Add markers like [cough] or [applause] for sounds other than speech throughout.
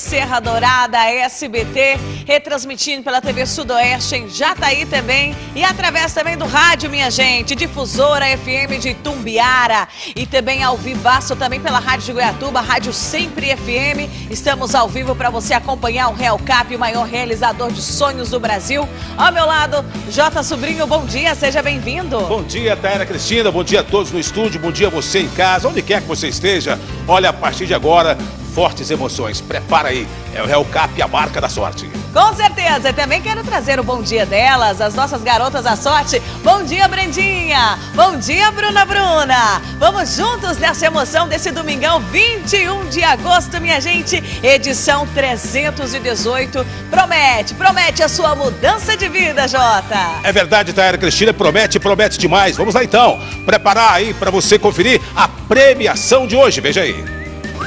Serra Dourada, SBT, retransmitindo pela TV Sudoeste em Jataí também e através também do rádio, minha gente, difusora FM de Tumbiara e também ao vivaço também pela Rádio de Goiatuba, Rádio Sempre FM. Estamos ao vivo para você acompanhar o Real Cap, o maior realizador de sonhos do Brasil. Ao meu lado, Jota Sobrinho, bom dia, seja bem-vindo. Bom dia, Taira Cristina, bom dia a todos no estúdio, bom dia a você em casa, onde quer que você esteja. Olha, a partir de agora, fortes emoções. Prepara aí, é o Real Cap, a marca da sorte. Com certeza, também quero trazer o bom dia delas, as nossas garotas da sorte. Bom dia, Brendinha! Bom dia, Bruna Bruna! Vamos juntos nessa emoção desse domingão, 21 de agosto, minha gente, edição 318. Promete, promete a sua mudança de vida, Jota! É verdade, Taira Cristina, promete, promete demais. Vamos lá então, preparar aí para você conferir a premiação de hoje, veja aí.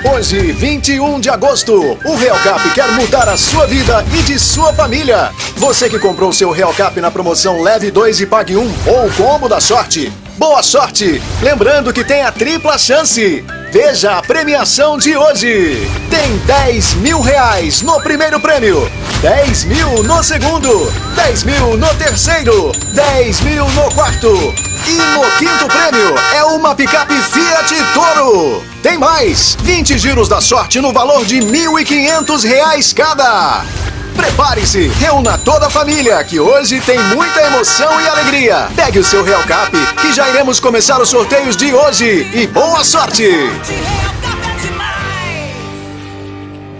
Hoje, 21 de agosto, o Real Cap quer mudar a sua vida e de sua família. Você que comprou seu Real Cap na promoção Leve 2 e Pague 1 ou Combo da Sorte. Boa sorte! Lembrando que tem a tripla chance. Veja a premiação de hoje. Tem 10 mil reais no primeiro prêmio, 10 mil no segundo, 10 mil no terceiro, 10 mil no quarto. E no quinto prêmio é uma picape Fiat Toro. Tem mais! 20 giros da sorte no valor de R$ 1.500 cada! Prepare-se, reúna toda a família, que hoje tem muita emoção e alegria. Pegue o seu Real Cap, que já iremos começar os sorteios de hoje. E boa sorte!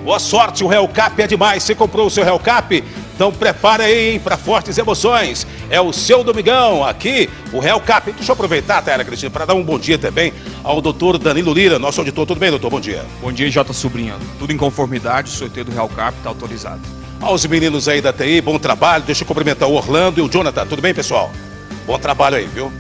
Boa sorte, o Real Cap é demais. Você comprou o seu Real Cap? Então prepara aí para fortes emoções. É o seu domingão aqui, o Real Cap. Deixa eu aproveitar, Taira Cristina, para dar um bom dia também ao doutor Danilo Lira, nosso auditor. Tudo bem, doutor? Bom dia. Bom dia, Jota Sobrinho. Tudo em conformidade, o sorteio do Real Cap está autorizado. Aos meninos aí da TI, bom trabalho. Deixa eu cumprimentar o Orlando e o Jonathan. Tudo bem, pessoal? Bom trabalho aí, viu?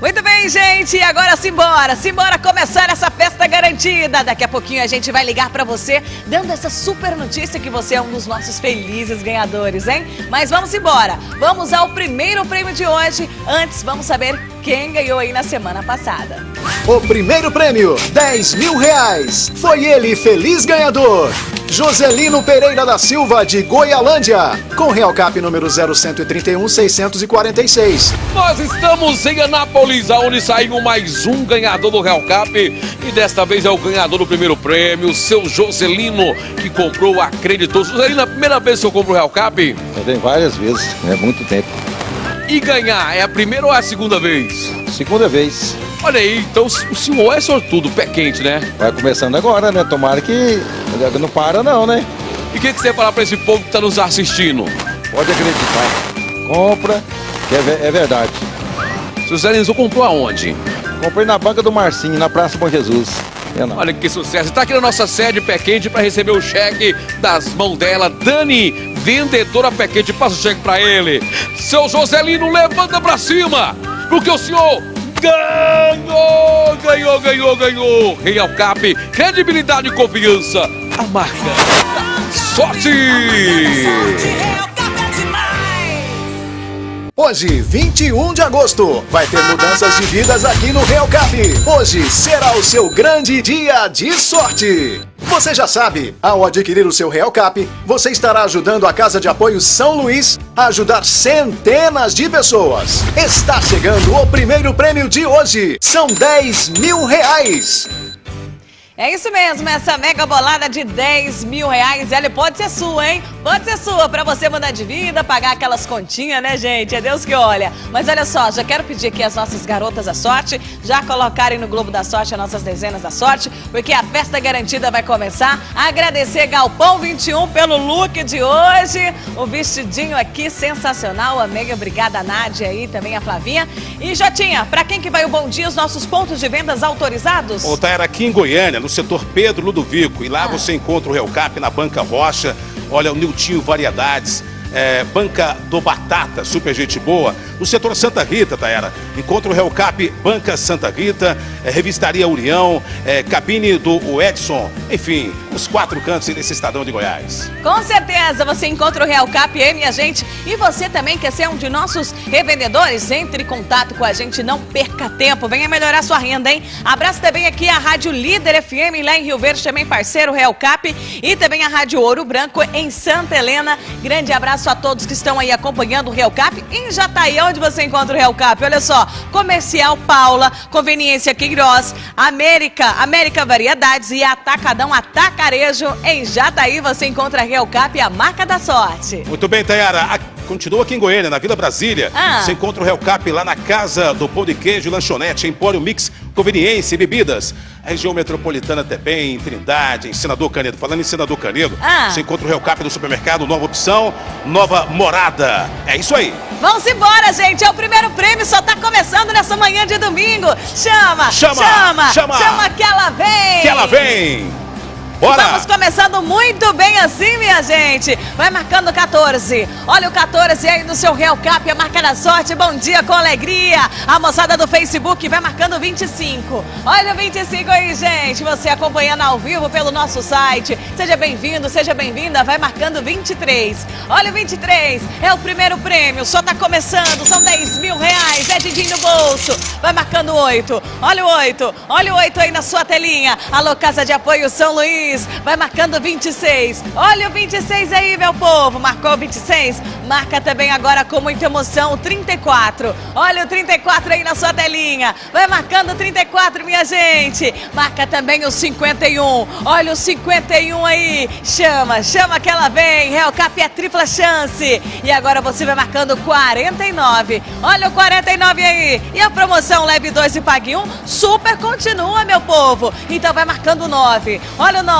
Muito bem, gente. Agora simbora, simbora começar essa festa garantida. Daqui a pouquinho a gente vai ligar para você, dando essa super notícia que você é um dos nossos felizes ganhadores, hein? Mas vamos embora. Vamos ao primeiro prêmio de hoje. Antes, vamos saber quem ganhou aí na semana passada. O primeiro prêmio, 10 mil reais. Foi ele, feliz ganhador. Joselino Pereira da Silva, de Goialândia, com Real Cap número 0131-646. Nós estamos em Anápolis, onde saiu mais um ganhador do Real Cap. E desta vez é o ganhador do primeiro prêmio, seu Joselino, que comprou, acreditou. Joselino, é a primeira vez que eu compro o Real Cap? Eu tenho várias vezes, é muito tempo. E ganhar, é a primeira ou é a segunda vez? Segunda vez. Olha aí, então o senhor é sortudo, pé quente, né? Vai começando agora, né? Tomara que não para não, né? E o que, que você falar para esse povo que está nos assistindo? Pode acreditar. Compra, que é, é verdade. Seu Zé Lenzo comprou aonde? Comprei na banca do Marcinho, na Praça Bom Jesus. É Olha que sucesso. Está aqui na nossa sede Pé Quente para receber o cheque das mãos dela. Dani, vendedora Pé Quente, passa o cheque para ele. Seu Joselino, levanta para cima, porque o senhor ganhou, ganhou, ganhou, ganhou. Real Cap, credibilidade e confiança. A marca sorte. Hoje, 21 de agosto, vai ter mudanças de vidas aqui no Real Cap. Hoje será o seu grande dia de sorte. Você já sabe, ao adquirir o seu Real Cap, você estará ajudando a Casa de Apoio São Luís a ajudar centenas de pessoas. Está chegando o primeiro prêmio de hoje. São 10 mil reais. É isso mesmo, essa mega bolada de 10 mil reais, ela pode ser sua, hein? Pode ser sua, pra você mudar de vida, pagar aquelas continhas, né, gente? É Deus que olha. Mas olha só, já quero pedir aqui as nossas garotas da sorte, já colocarem no Globo da Sorte as nossas dezenas da sorte, porque a festa garantida vai começar. Agradecer Galpão 21 pelo look de hoje, o vestidinho aqui sensacional, a obrigada a Nádia aí, também a Flavinha. E Jotinha, pra quem que vai o bom dia, os nossos pontos de vendas autorizados? Ô, era aqui em Goiânia, no setor Pedro Ludovico. E lá ah. você encontra o Real Cap na Banca Rocha. Olha, o Niltinho Variedades. É, Banca do Batata, super gente boa. No setor Santa Rita, Taera, encontra o Real Cap Banca Santa Rita, é, Revistaria União, é, cabine do Edson, enfim, os quatro cantos desse estadão de Goiás. Com certeza você encontra o Real Cap, hein, minha gente? E você também quer ser um de nossos revendedores? Entre em contato com a gente, não perca tempo. Venha melhorar sua renda, hein? Abraço também aqui a Rádio Líder FM lá em Rio Verde, também parceiro Real Cap. E também a Rádio Ouro Branco em Santa Helena. Grande abraço a todos que estão aí acompanhando o Real Cap. Em Jataí, onde você encontra o Real Cap? Olha só, Comercial Paula, Conveniência Queiroz, América, América Variedades e Atacadão Atacarejo. Em Jataí você encontra Real Cap, a marca da sorte. Muito bem, Tayara. Continua aqui em Goiânia, na Vila Brasília. Ah. Você encontra o Real Cap lá na Casa do Pão de Queijo, Lanchonete, Empório Mix, Conveniência e Bebidas. A região metropolitana também, em Trindade, em Senador Canedo. Falando em Senador Canedo, Ah. você encontra o Real Cap no supermercado, nova opção, nova morada. É isso aí. Vamos embora, gente. É o primeiro prêmio, só tá começando nessa manhã de domingo. Chama, Chama, chama, chama. chama que ela vem. Que ela vem! Bora! Vamos começando muito bem assim, minha gente. Vai marcando 14. Olha o 14 aí no seu Real Cap, a marca da sorte. Bom dia com alegria. A moçada do Facebook vai marcando 25. Olha o 25 aí, gente. Você acompanhando ao vivo pelo nosso site. Seja bem-vindo, seja bem-vinda. Vai marcando 23. Olha o 23. É o primeiro prêmio. Só tá começando. São 10 mil reais. É din no bolso. Vai marcando 8. Olha o 8. Olha o 8 aí na sua telinha. Alô, Casa de Apoio São Luís. Vai marcando 26. Olha o 26 aí, meu povo. Marcou o 26? Marca também agora com muita emoção o 34. Olha o 34 aí na sua telinha. Vai marcando o 34, minha gente. Marca também o 51. Olha o 51 aí. Chama, chama que ela vem. Real Cap é tripla chance. E agora você vai marcando o 49. Olha o 49 aí. E a promoção leve 2 e pague 1 super continua, meu povo. Então vai marcando o 9. Olha o 9.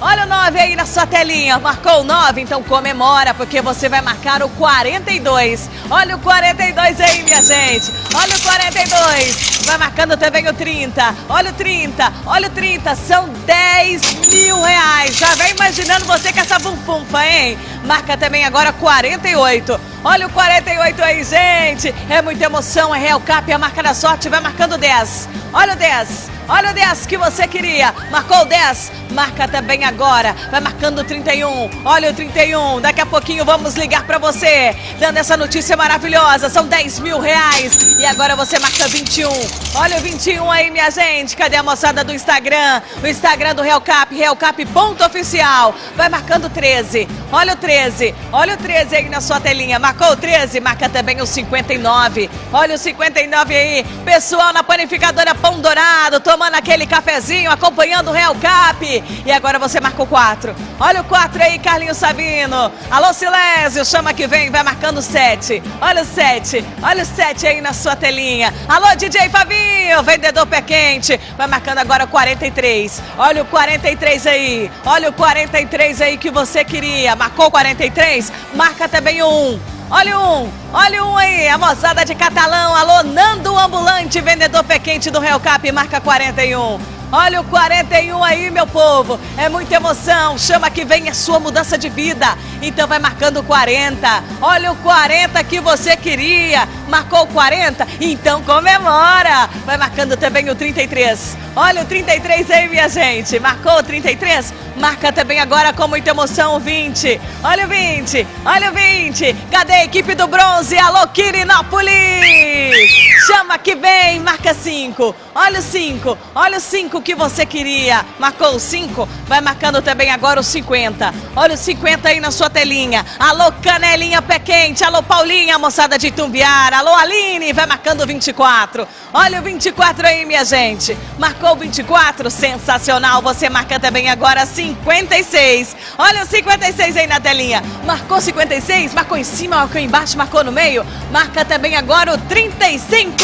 Olha o 9 aí na sua telinha. Marcou o 9, então comemora, porque você vai marcar o 42. Olha o 42 aí, minha gente. Olha o 42. Vai marcando também o 30. Olha o 30. Olha o 30. São 10 mil reais. Já vem imaginando você com essa bumbumfa, hein? Marca também agora 48. Olha o 48 aí, gente. É muita emoção, é Real Cap, a marca da sorte. Vai marcando 10. Olha o 10. Olha o 10 que você queria. Marcou o 10. Marca também agora. Vai marcando o 31. Olha o 31. Daqui a pouquinho vamos ligar pra você. Dando essa notícia maravilhosa. São 10 mil reais. E agora você marca 21. Olha o 21 aí, minha gente. Cadê a moçada do Instagram? O Instagram do Real Cap, realcap.oficial. Vai marcando 13. Olha o 13. Olha o 13 aí na sua telinha. Marcou o 13. Marca também o 59. Olha o 59 aí. Pessoal na panificadora Pão Dourado. Tomando aquele cafezinho, acompanhando o Real Cap. E agora você marca o 4. Olha o 4 aí, Carlinhos Sabino. Alô, Silésio, chama que vem, vai marcando o 7. Olha o 7. Olha o 7 aí na sua telinha. Alô, DJ Fabinho, vendedor pé quente. Vai marcando agora o 43. Olha o 43 aí. Olha o 43 aí que você queria. Marcou o 43? Marca também o 1. Olha um, olha um aí, a moçada de Catalão, alô, Nando Ambulante, vendedor pé quente do Real Cap, marca 41. Olha o 41 aí, meu povo. É muita emoção. Chama que vem a sua mudança de vida. Então vai marcando o 40. Olha o 40 que você queria. Marcou o 40? Então comemora. Vai marcando também o 33. Olha o 33 aí, minha gente. Marcou o 33? Marca também agora com muita emoção o 20. Olha o 20. Olha o 20. Cadê a equipe do bronze? Alô, Quirinópolis. Chama que vem. Marca 5. Olha o 5. Olha o 5 que você queria. Marcou o 5? Vai marcando também agora o 50. Olha o 50 aí na sua telinha. Alô, Canelinha Pé Quente. Alô, Paulinha, moçada de Tumbiara. Alô, Aline. Vai marcando o 24. Olha o 24 aí, minha gente. Marcou o 24? Sensacional. Você marca também agora 56. Olha o 56 aí na telinha. Marcou 56? Marcou em cima, marcou embaixo, marcou no meio. Marca também agora o 35.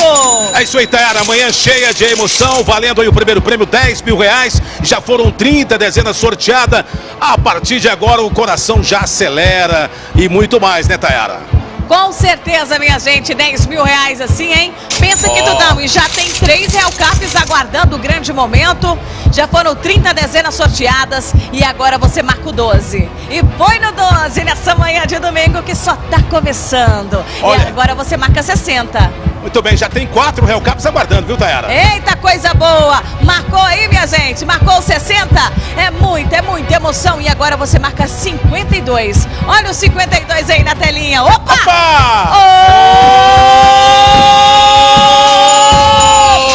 É isso aí, Tayara. Amanhã cheia de emoção, valendo aí o primeiro prêmio, 10 mil reais. Já foram 30 dezenas sorteadas. A partir de agora o coração já acelera e muito mais, né, Tayara? Com certeza, minha gente, 10 mil reais assim, hein? Pensa que Ó. Dudão, e já tem três Real Caps aguardando o grande momento. Já foram 30 dezenas sorteadas e agora você marca o 12. E põe no 12 nessa manhã de domingo que só tá começando. Olha. E agora você marca 60. Muito bem, já tem quatro Real Caps aguardando, viu, Tayara? Eita, coisa boa! Marcou aí, minha gente? Marcou 60? É muita, é muita emoção. E agora você marca 52. Olha o 52 aí na telinha. Opa! Opa!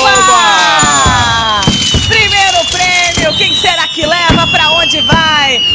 Opa! Primeiro prêmio, quem será que leva? Pra onde vai?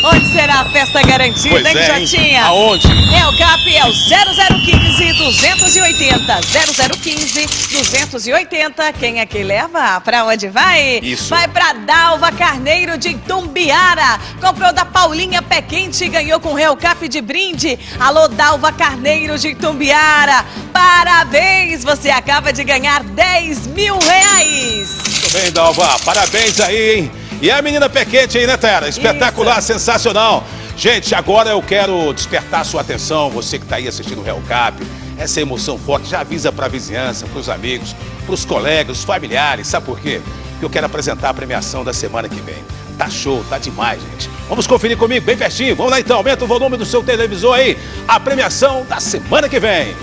Onde será a festa garantida, Pois hein, é? Jotinha? Aonde? É o CAP, é o 0015 280. 0015 280. Quem é que leva? Pra onde vai? Isso. Vai pra Dalva Carneiro de Tumbiara. Comprou da Paulinha Pé Quente e ganhou com o Real Cap de brinde. Alô, Dalva Carneiro de Tumbiara. Parabéns, você acaba de ganhar 10 mil reais. Muito bem, Dalva. Parabéns aí, hein? E a menina Pequete aí, né, Tayara? Espetacular, sensacional. Gente, agora eu quero despertar a sua atenção, você que está aí assistindo o Real Cap. Essa emoção forte já avisa para a vizinhança, para os amigos, para os colegas, os familiares. Sabe por quê? Porque eu quero apresentar a premiação da semana que vem. Tá show, tá demais, gente. Vamos conferir comigo bem pertinho. Vamos lá então, aumenta o volume do seu televisor aí. A premiação da semana que vem.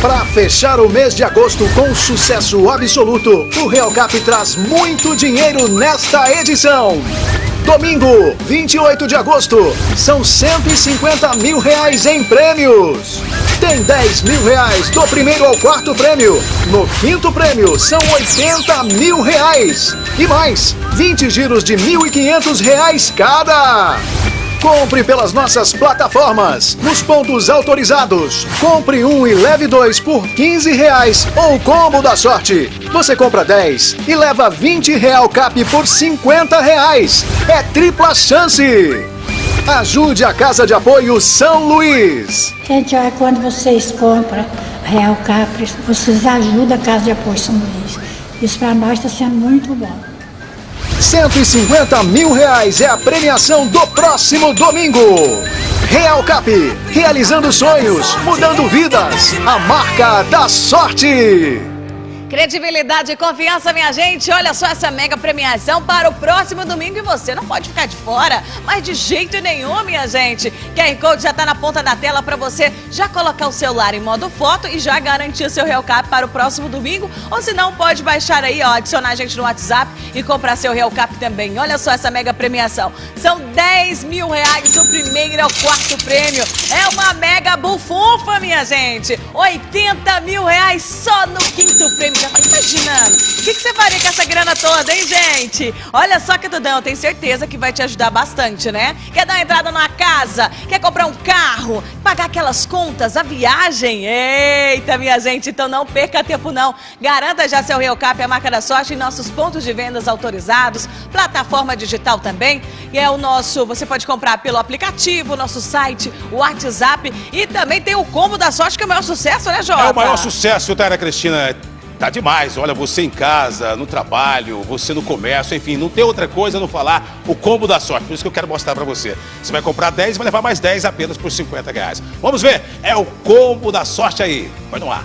Para fechar o mês de agosto com sucesso absoluto, o Real Cap traz muito dinheiro nesta edição. Domingo, 28 de agosto, são 150 mil reais em prêmios. Tem 10 mil reais do primeiro ao quarto prêmio. No quinto prêmio, são 80 mil reais. E mais, 20 giros de 1.500 reais cada. Compre pelas nossas plataformas, nos pontos autorizados. Compre um e leve dois por 15 reais ou combo da sorte. Você compra 10 e leva 20 real cap por 50 reais. É tripla chance. Ajude a Casa de Apoio São Luís. Gente, olha, quando vocês compram Real Capri, vocês ajudam a Casa de Apoio São Luís. Isso para nós está sendo muito bom. 150 mil reais é a premiação do próximo domingo. Real Cap, realizando sonhos, mudando vidas. A marca da sorte. Credibilidade e confiança, minha gente. Olha só essa mega premiação para o próximo domingo e você não pode ficar de fora, mas de jeito nenhum, minha gente. QR Code já está na ponta da tela para você já colocar o celular em modo foto e já garantir o seu Real Cap para o próximo domingo. Ou se não, pode baixar aí, ó, adicionar a gente no WhatsApp e comprar seu Real Cap também. Olha só essa mega premiação. São 10 mil reais do primeiro ao quarto prêmio. É uma mega bufunfa, minha gente. 80 mil reais só no quinto prêmio. Já imaginando? O que, que você faria com essa grana toda, hein, gente? Olha só que Dudão, eu tenho certeza que vai te ajudar bastante, né? Quer dar uma entrada numa casa? Quer comprar um carro? Pagar aquelas contas? A viagem? Eita, minha gente, então não perca tempo não. Garanta já seu Real Cap, a marca da sorte, em nossos pontos de vendas autorizados, plataforma digital também. E é o nosso, você pode comprar pelo aplicativo, nosso site, o WhatsApp e também tem o combo da sorte, que é o maior sucesso, né, Jota? É o maior sucesso, Tayara Cristina. Tá demais. Olha, você em casa, no trabalho, você no comércio, enfim, não tem outra coisa a não falar o combo da sorte. Por isso que eu quero mostrar pra você. Você vai comprar 10 e vai levar mais 10 apenas por 50 reais. Vamos ver? É o combo da sorte aí. Vai no ar.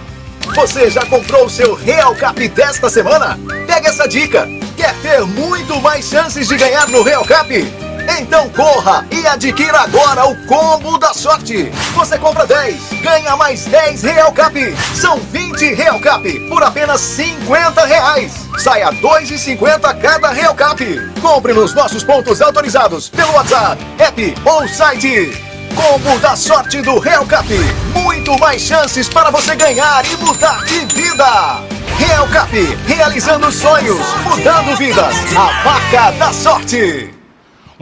Você já comprou o seu Real Cap desta semana? Pega essa dica. Quer ter muito mais chances de ganhar no Real Cap? Então corra e adquira agora o combo da sorte. Você compra 10, ganha mais 10 Real Cap. São 20 Real Cap por apenas 50 reais. Sai a 2,50 cada Real Cap. Compre nos nossos pontos autorizados pelo WhatsApp, app ou site. Combo da sorte do Real Cap. Muito mais chances para você ganhar e mudar de vida. Real Cap, realizando sonhos, mudando vidas. A marca da sorte.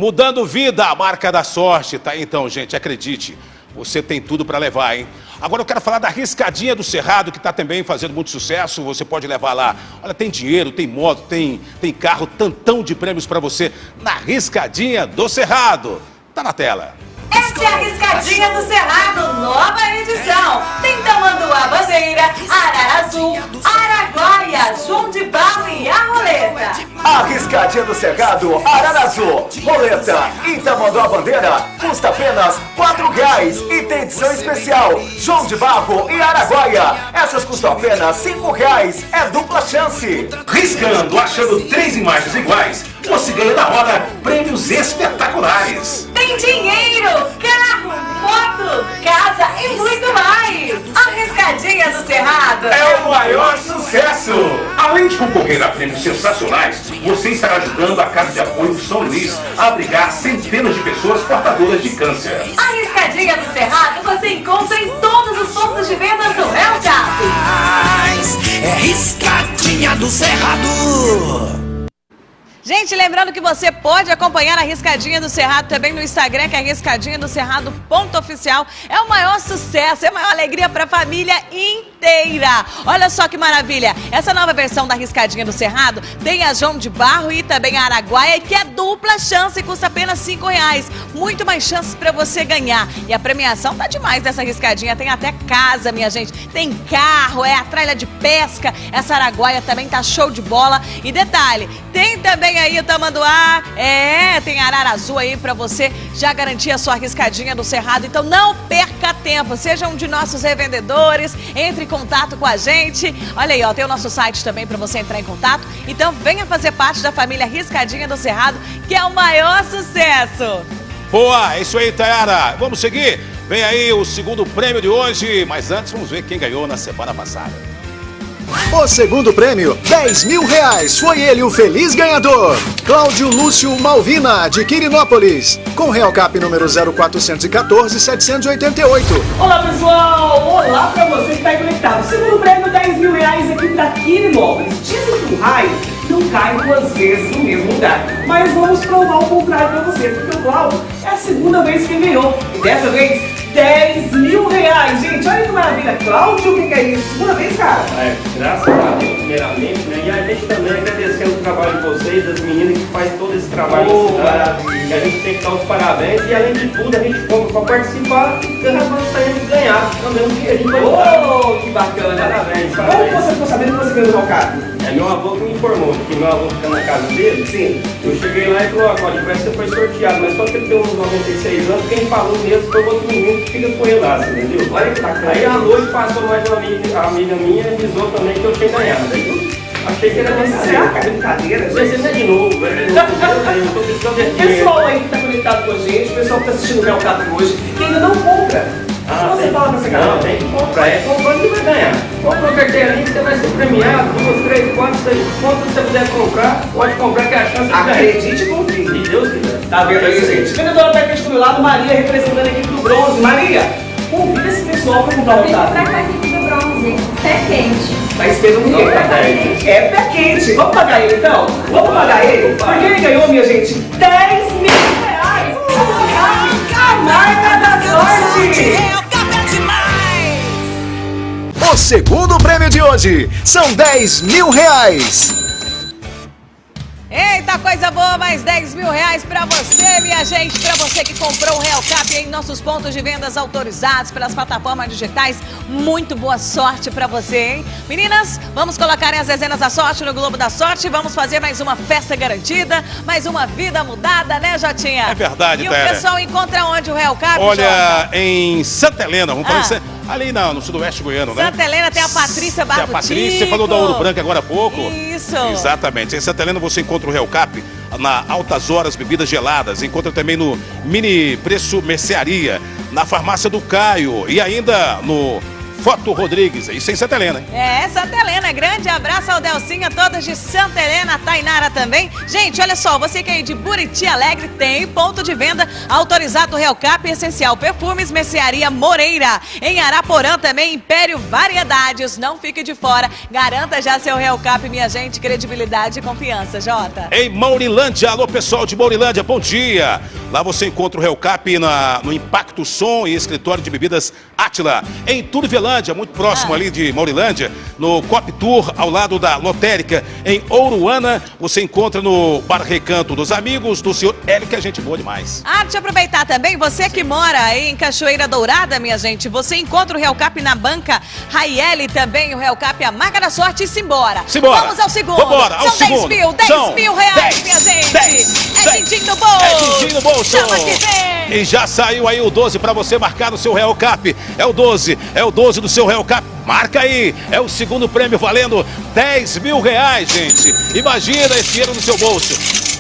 Mudando vida, a marca da sorte. Tá então, gente, acredite. Você tem tudo para levar, hein? Agora eu quero falar da Riscadinha do Cerrado, que está também fazendo muito sucesso. Você pode levar lá. Olha, tem dinheiro, tem moto, tem, tem carro, tantão de prêmios para você na Riscadinha do Cerrado. Tá na tela. Essa é a Riscadinha do Cerrado, nova edição. Tem Tamanduá Bandeira, Ararazu, Araguaia, João de Barro e a Roleta. A Riscadinha do Cerrado, Ararazu, Roleta e Tamanduá Bandeira custa apenas R$ reais e tem edição especial João de Barro e Araguaia. Essas custam apenas R$ reais. É dupla chance. Riscando, achando três imagens iguais, você ganha na hora prêmios espetaculares. Tem dinheiro, carro, moto, casa e muito mais. A Riscadinha do Cerrado é o maior sucesso! Além de concorrer a prêmios sensacionais, você estará ajudando a Casa de Apoio São Luís a abrigar centenas de pessoas portadoras de câncer. A Riscadinha do Cerrado você encontra em todos os pontos de venda do Cap. É Riscadinha do Cerrado! Gente, lembrando que você pode acompanhar a Riscadinha do Cerrado também no Instagram, que é Riscadinha do Cerrado ponto oficial. É o maior sucesso, é a maior alegria para a família inteira. Olha só que maravilha. Essa nova versão da Riscadinha do Cerrado tem a João de Barro e também a Araguaia, que é dupla chance e custa apenas cinco reais. Muito mais chances para você ganhar. E a premiação tá demais dessa Riscadinha. Tem até casa, minha gente. Tem carro, é a tralha de pesca. Essa Araguaia também tá show de bola. E detalhe, tem também aí o Tamanduá. É, tem arara azul aí para você já garantir a sua riscadinha do Cerrado. Então não perca tempo. Seja um de nossos revendedores. Entre em contato com a gente. Olha aí, ó, tem o nosso site também para você entrar em contato. Então venha fazer parte da família Riscadinha do Cerrado, que é o maior sucesso. Boa, é isso aí, Tayara. Vamos seguir? Vem aí o segundo prêmio de hoje, mas antes vamos ver quem ganhou na semana passada. O segundo prêmio, 10 mil reais. Foi ele o feliz ganhador. Cláudio Lúcio Malvina, de Quirinópolis. Com Real Cap número 0414-788. Olá pessoal, olá pra você que está conectado. Segundo prêmio, 10 mil reais aqui da Quirinópolis. Dizem que o raio não cai duas vezes no mesmo lugar. Mas vamos provar o contrário pra você, porque o Cláudio é a segunda vez que ganhou. E dessa vez, 10 mil reais. Gente, olha que maravilha. Cláudio, o que, que é isso? Segunda vez, cara? É, graças a Deus, primeiramente, né? E a gente também agradecendo o trabalho de vocês, das meninas que fazem todo esse trabalho Oh, cidade. E a gente tem que dar os parabéns. E além de tudo, a gente compra para participar e nós vamos sair de ganhar também dinheirinho pra ajudar. Oh, que bacana. Parabéns, Como parabéns. você ficou sabendo que você ganhou no carro? É meu avô que me informou, porque meu avô fica na casa dele. Sim. Eu cheguei lá e falou, ó, parece que você foi sorteado, mas só que ele tem uns 96 anos, quem falou mesmo foi o outro menino que fica com você entendeu? Olha que bacana. Aí à noite passou mais uma amiga, amiga minha e avisou também que eu tinha ganhado. Aí eu achei que era Será que é brincadeira. brincadeira, Mas é de novo, é. Meu Deus, eu tô precisando de dinheiro. [laughs] Pessoal aí que tá conectado com a gente, pessoal que tá assistindo o Cap hoje, que ainda não compra. Ah, você tem- fala pra essa Não, galera. tem que comprar. É comprando que vai ganhar. Compra uma carteirinha que você vai ser premiado. Duas, três, quatro, seis. Quanto você puder comprar, pode comprar que é a chance de ganhar. Acredite e confie. Se Deus quiser. Tá vendo aí, gente? Vendedora técnica do meu lado, Maria, representando a equipe do Bronze. Maria, convida esse pessoal pra comprar o Otávio. pra cá aqui do bronze, pé quente. Tá esperando ninguém. Não, tá quente. É pé quente. Vamos pagar ele então? Vamos pagar ele? Opa. Porque ele ganhou, minha gente, 10 mil reais. A marca da sorte. O segundo prêmio de hoje são 10 mil reais. Eita, coisa boa, mais 10 mil reais pra você, minha gente. Pra você que comprou o Real Cap em nossos pontos de vendas autorizados pelas plataformas digitais. Muito boa sorte pra você, hein? Meninas, vamos colocar as dezenas da sorte no Globo da Sorte. Vamos fazer mais uma festa garantida, mais uma vida mudada, né, Jotinha? É verdade, E o pessoal encontra onde o Real Cap, Jota? Olha, em Santa Helena, vamos falar Ah. em Sa- ali na- no sudoeste goiano, né? Santa Helena tem a Patrícia Tem a Barro Patrícia falou da Ouro Branco agora há pouco. Isso. Exatamente. Em Santa Helena você encontra o Real Cap na Altas Horas Bebidas Geladas. Encontra também no Mini Preço Mercearia, na Farmácia do Caio e ainda no Foto Rodrigues. Isso em Santa Helena, hein? É, Santa Helena, grande abraço ao Delcinha, todas de Santa Helena, Tainara também. Gente, olha só, você que é de Buriti Alegre tem ponto de venda autorizado Real Cap Essencial Perfumes, Mercearia Moreira. Em Araporã também, Império Variedades. Não fique de fora, garanta já seu Real Cap, minha gente, credibilidade e confiança, Jota. Em Maurilândia, alô pessoal de Maurilândia, bom dia! Lá você encontra o Real Cap na, no Impacto Som e Escritório de Bebidas Átila. Em Turvelândia, muito próximo Ah. ali de Maurilândia, no Cop Tour, ao lado da Lotérica. Em Ouruana, você encontra no Bar Recanto dos Amigos do senhor Hélio, que é gente boa demais. Ah, deixa eu aproveitar também, você que mora aí em Cachoeira Dourada, minha gente, você encontra o Real Cap na banca Raiele também, o Real Cap, a marca da sorte e simbora. Simbora. Vamos ao segundo. Vambora, ao São 10 segundo. mil, 10 São mil reais, 10, minha gente. 10, é din-din no bolso. É din-din no bolso. Chama que vem. E já saiu aí o 12 para você marcar no seu Real Cap. É o 12, é o 12 do seu Real Cap. Marca aí, é o segundo prêmio valendo 10 mil reais, gente. Imagina esse dinheiro no seu bolso.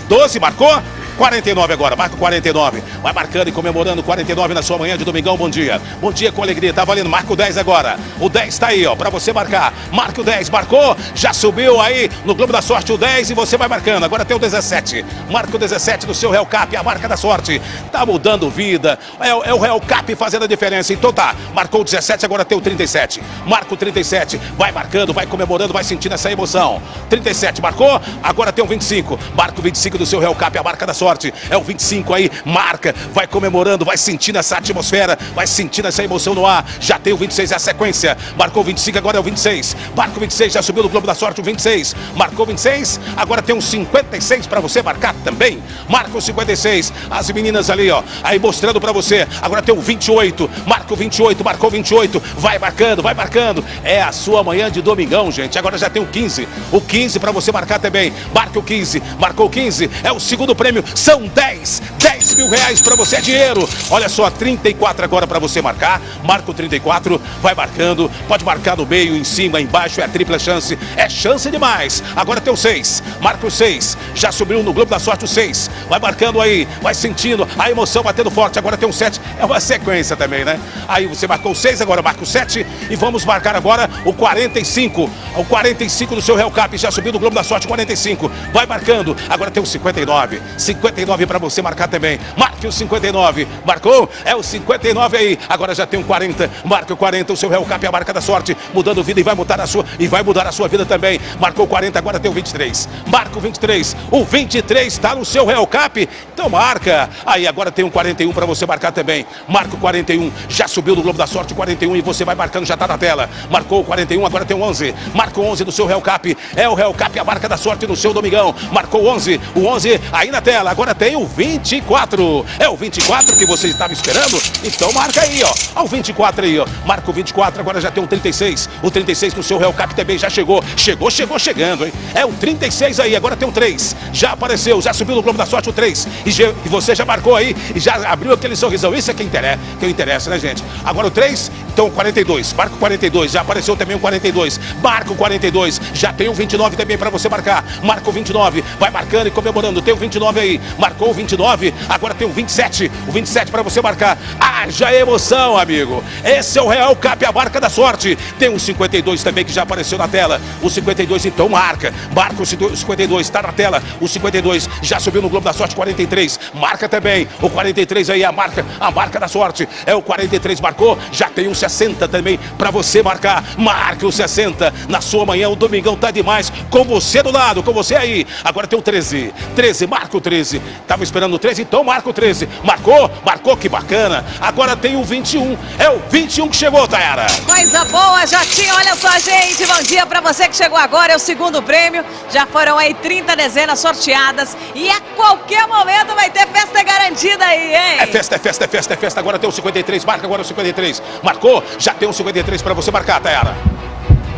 12, marcou? 49 agora, marca o 49. Vai marcando e comemorando 49 na sua manhã de domingão. Bom dia. Bom dia com alegria. Tá valendo. Marca o 10 agora. O 10 tá aí, ó, pra você marcar. Marca o 10. Marcou. Já subiu aí no Globo da Sorte o 10 e você vai marcando. Agora tem o 17. Marca o 17 do seu Real Cap, a marca da sorte. Tá mudando vida. É, é o Real Cap fazendo a diferença. Então tá. Marcou o 17, agora tem o 37. Marca o 37. Vai marcando, vai comemorando, vai sentindo essa emoção. 37 marcou. Agora tem o 25. Marca o 25 do seu Real Cap, a marca da sorte. É o 25 aí. Marca. Vai comemorando, vai sentindo essa atmosfera. Vai sentindo essa emoção no ar. Já tem o 26, é a sequência. Marcou o 25, agora é o 26. Marca o 26, já subiu no Globo da Sorte o 26. Marcou o 26, agora tem um 56 para você marcar também. Marca o 56. As meninas ali, ó, aí mostrando para você. Agora tem o 28. Marca o 28, marcou o 28. Vai marcando, vai marcando. É a sua manhã de domingão, gente. Agora já tem o 15. O 15 para você marcar também. Marca o 15. Marcou o 15. É o segundo prêmio. São 10. 10 mil reais para você é dinheiro. Olha só, 34 agora para você marcar. Marca o 34. Vai marcando. Pode marcar no meio, em cima, embaixo. É tripla chance. É chance demais. Agora tem o 6. Marca o 6. Já subiu no Globo da Sorte o 6. Vai marcando aí. Vai sentindo a emoção batendo forte. Agora tem o 7. É uma sequência também, né? Aí você marcou o 6, agora marca o 7. E vamos marcar agora o 45. O 45 do seu Real Cap. Já subiu no Globo da Sorte 45. Vai marcando. Agora tem o 59. 59 para você marcar também. Marque o 59. Marcou? É o 59 aí. Agora já tem um 40. Marca o 40. O seu Real Cap é a marca da sorte. Mudando vida e vai mudar a sua. E vai mudar a sua vida também. Marcou o 40. Agora tem o 23. Marca o 23. O 23 está no seu Real Cap. Então marca. Aí agora tem um 41 para você marcar também. Marca o 41. Já subiu no Globo da Sorte 41 e você vai marcando, já está na tela. Marcou o 41, agora tem o 11. Marca o 11 do seu Real Cap. É o Real Cap, a marca da sorte no seu domingão. Marcou o 11. O 11 aí na tela. Agora tem o 24. É o 24 que você estava esperando? Então marca aí, ó. Ó o 24 aí, ó. Marca o 24, agora já tem o 36. O 36 no seu Real Cap também já chegou. Chegou, chegou, chegando, hein? É o 36 aí, agora tem o 3. Já apareceu, já subiu no Globo da Sorte o 3. E, já, e você já marcou aí e já abriu aquele sorrisão. Isso é que interessa, que interessa, né, gente? Agora o 3, então o 42. Marca o 42. Já apareceu também o 42. Marca o 42. Já tem o 29 também para você marcar. Marca o 29. Vai marcando e comemorando. Tem o 29 aí. Marcou o 29. Agora tem o 27. O 27 para você marcar. Haja emoção, amigo. Esse é o Real Cap, a marca da sorte. Tem o 52 também que já apareceu na tela. O 52 então marca. Marca o 52. Está na tela. O 52 já subiu no Globo da Sorte 43. Marca também. O 43 aí é a marca, a marca da sorte. É o 43 marcou. Já tem um 60 também para você marcar. Marque o 60 na sua manhã. O domingão tá demais. Com você do lado, com você aí. Agora tem o 13. 13, marca o 13. Tava esperando o 13, então marca o 13. Marcou? Marcou, que bacana. Agora tem o 21. É o 21 que chegou, Tayara. Coisa boa, Jotinho. Olha só, gente. Bom dia para você que chegou agora. É o segundo prêmio. Já foram aí 30 dezenas sorteadas. E a qualquer momento vai ter festa garantida aí, hein? É festa, é festa, é festa, é festa. Agora tem o 53. Marca agora o 53. Marcou? Já tem o 53 para você marcar, Tayara.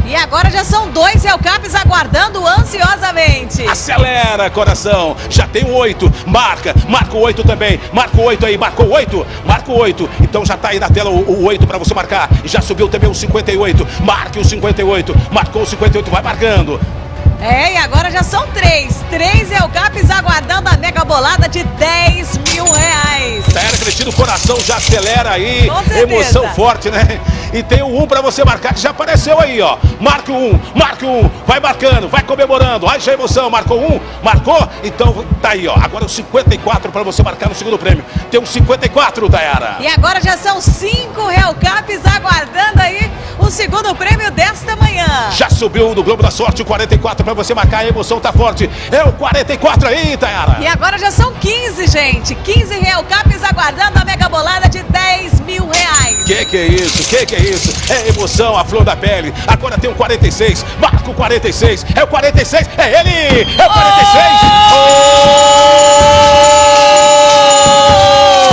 E agora já são dois Hellcaps aguardando ansiosamente. Acelera, coração. Já tem o 8. Marca. Marca o 8 também. Marca o 8 aí. Marcou o 8. Marca o 8. Então já tá aí na tela o, o 8 para você marcar. Já subiu também o 58. Marque o 58. Marcou o 58. Vai marcando. É, e agora já são três. Três Hellcaps aguardando a mega bolada de 10 mil reais. Tayara Cristina, o coração já acelera aí. Emoção forte, né? E tem o 1 para você marcar, que já apareceu aí, ó. Marca o 1, marca o 1. Vai marcando, vai comemorando. Já emoção. Marcou um? Marcou? Então tá aí, ó. Agora o 54 para você marcar no segundo prêmio. Tem um 54, Tayara. E agora já são cinco Hellcaps aguardando aí o segundo prêmio desta manhã. Já subiu do Globo da Sorte o 44 para você marcar. A emoção tá forte. É o 44 aí, Tayara. E agora já são 15, gente. 15 Hellcaps aguardando a mega bolada de 10 mil reais. Que que é isso? Que que é isso? É emoção, a flor da pele. Agora tem o 46. Marca o 46. É o 46. É ele! É o 46.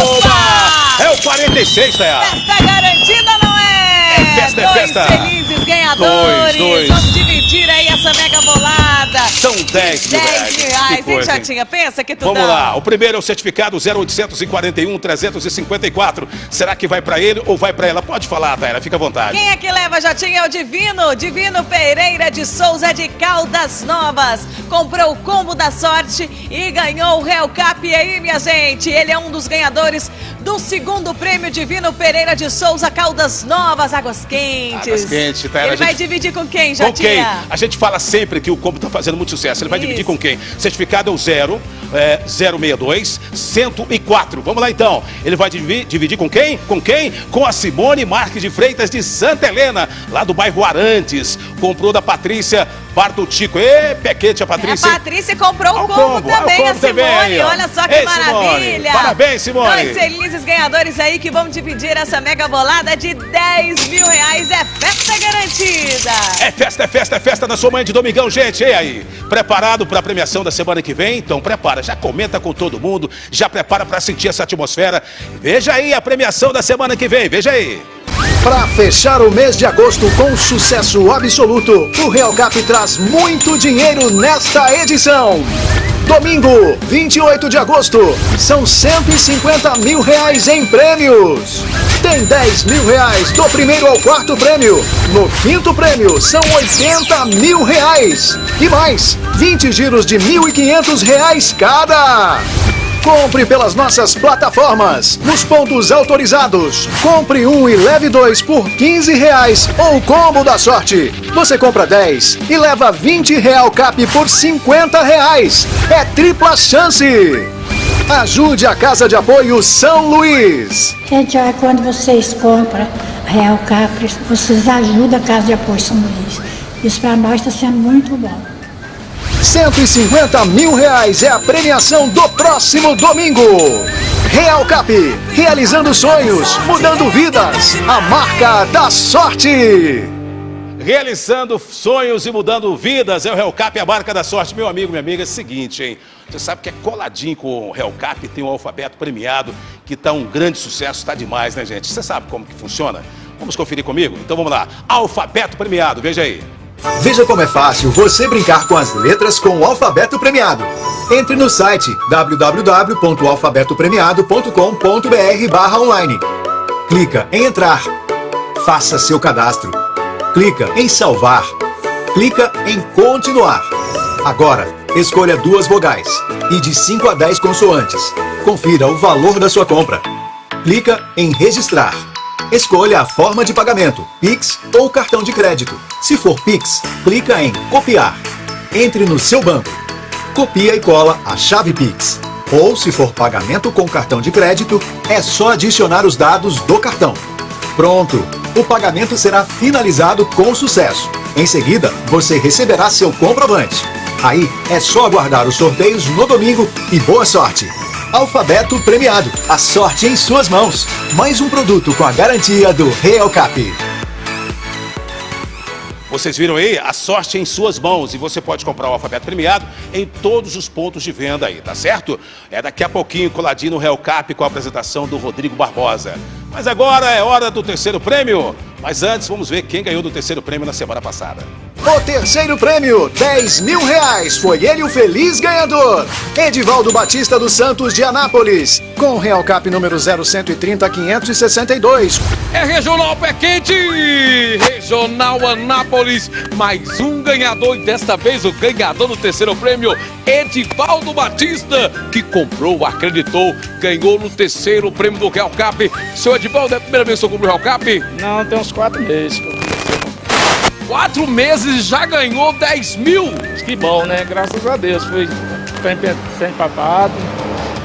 Opa! É o 46, Tayara. Festa garantida não é? É festa, é Dois festa. felizes ganhadores. Dois, dois. Vamos dividir essa mega bolada. São 10 mil 10 reais. Hein? Pensa que tu Vamos dá. lá, o primeiro é o certificado 0841 354. Será que vai pra ele ou vai pra ela? Pode falar, Taira, fica à vontade. Quem é que leva, Jotinha? É o Divino. Divino Pereira de Souza de Caldas Novas. Comprou o combo da sorte e ganhou o Real Cap. E aí, minha gente? Ele é um dos ganhadores do segundo prêmio Divino Pereira de Souza Caldas Novas. Águas quentes. Águas quentes, Taira, Ele a vai gente- dividir com quem, Com quem? A gente fala sempre que o combo tá fazendo muito sucesso. Ele vai Isso. dividir com quem? Certificado é o 0, é, 062 104. Vamos lá então. Ele vai dividir, dividir com quem? Com quem? Com a Simone Marques de Freitas de Santa Helena, lá do bairro Arantes. Comprou da Patrícia Bartutico. Ê, pequete a A Patrícia. hein? Patrícia comprou o combo, combo, também, a combo Simone. também. Olha só que Ei, Simone. maravilha. Parabéns, Simone. Dois felizes ganhadores aí que vão dividir essa mega bolada de 10 mil reais. É festa garantida. É festa, é festa, é festa na sua mãe de domingão, gente. E aí? Preparado para a premiação da semana que vem? Então prepara, já comenta com todo mundo, já prepara para sentir essa atmosfera. Veja aí a premiação da semana que vem, veja aí. Para fechar o mês de agosto com sucesso absoluto, o Real Cap traz muito dinheiro nesta edição. Domingo, 28 de agosto, são 150 mil reais em prêmios. Tem 10 mil reais do primeiro ao quarto prêmio. No quinto prêmio, são 80 mil reais. E mais, 20 giros de 1.500 reais cada. Compre pelas nossas plataformas, nos pontos autorizados. Compre um e leve dois por 15 reais ou combo da sorte. Você compra 10 e leva 20 real cap por 50 reais. É tripla chance. Ajude a Casa de Apoio São Luís. Gente, olha, quando vocês compram Real Capri, vocês ajudam a Casa de Apoio São Luís. Isso para nós está sendo muito bom. 150 mil reais é a premiação do próximo domingo. Real Cap, realizando sonhos, mudando vidas. A marca da sorte. Realizando sonhos e mudando vidas, é o Hellcap, a marca da sorte. Meu amigo, minha amiga, é o seguinte, hein? Você sabe que é coladinho com o Hellcap, tem um alfabeto premiado, que tá um grande sucesso, tá demais, né, gente? Você sabe como que funciona? Vamos conferir comigo? Então vamos lá. Alfabeto premiado, veja aí. Veja como é fácil você brincar com as letras com o alfabeto premiado. Entre no site www.alfabetopremiado.com.br online. Clica em entrar. Faça seu cadastro. Clica em salvar. Clica em continuar. Agora, escolha duas vogais e de 5 a 10 consoantes. Confira o valor da sua compra. Clica em registrar. Escolha a forma de pagamento, Pix ou cartão de crédito. Se for Pix, clica em copiar. Entre no seu banco. Copia e cola a chave Pix. Ou se for pagamento com cartão de crédito, é só adicionar os dados do cartão. Pronto! O pagamento será finalizado com sucesso. Em seguida, você receberá seu comprovante. Aí é só aguardar os sorteios no domingo e boa sorte! Alfabeto premiado. A sorte em suas mãos. Mais um produto com a garantia do Real Cap. Vocês viram aí? A sorte em suas mãos e você pode comprar o alfabeto premiado em todos os pontos de venda aí, tá certo? É daqui a pouquinho coladinho no Hellcap com a apresentação do Rodrigo Barbosa. Mas agora é hora do terceiro prêmio. Mas antes, vamos ver quem ganhou do terceiro prêmio na semana passada. O terceiro prêmio, 10 mil reais. Foi ele o feliz ganhador. Edivaldo Batista dos Santos de Anápolis. Com o Real Cap número 0130 562. É Regional Pé Quente! Regional Anápolis, mais um ganhador e desta vez o ganhador do terceiro prêmio, Edivaldo Batista, que comprou, acreditou, ganhou no terceiro prêmio do Real Cap. Seu Edivaldo, é a primeira vez que você comprou o Real Cap? Não, tem uns quatro meses. que eu Quatro meses já ganhou 10 mil! Que bom, né? Graças a Deus. Fui bem papado.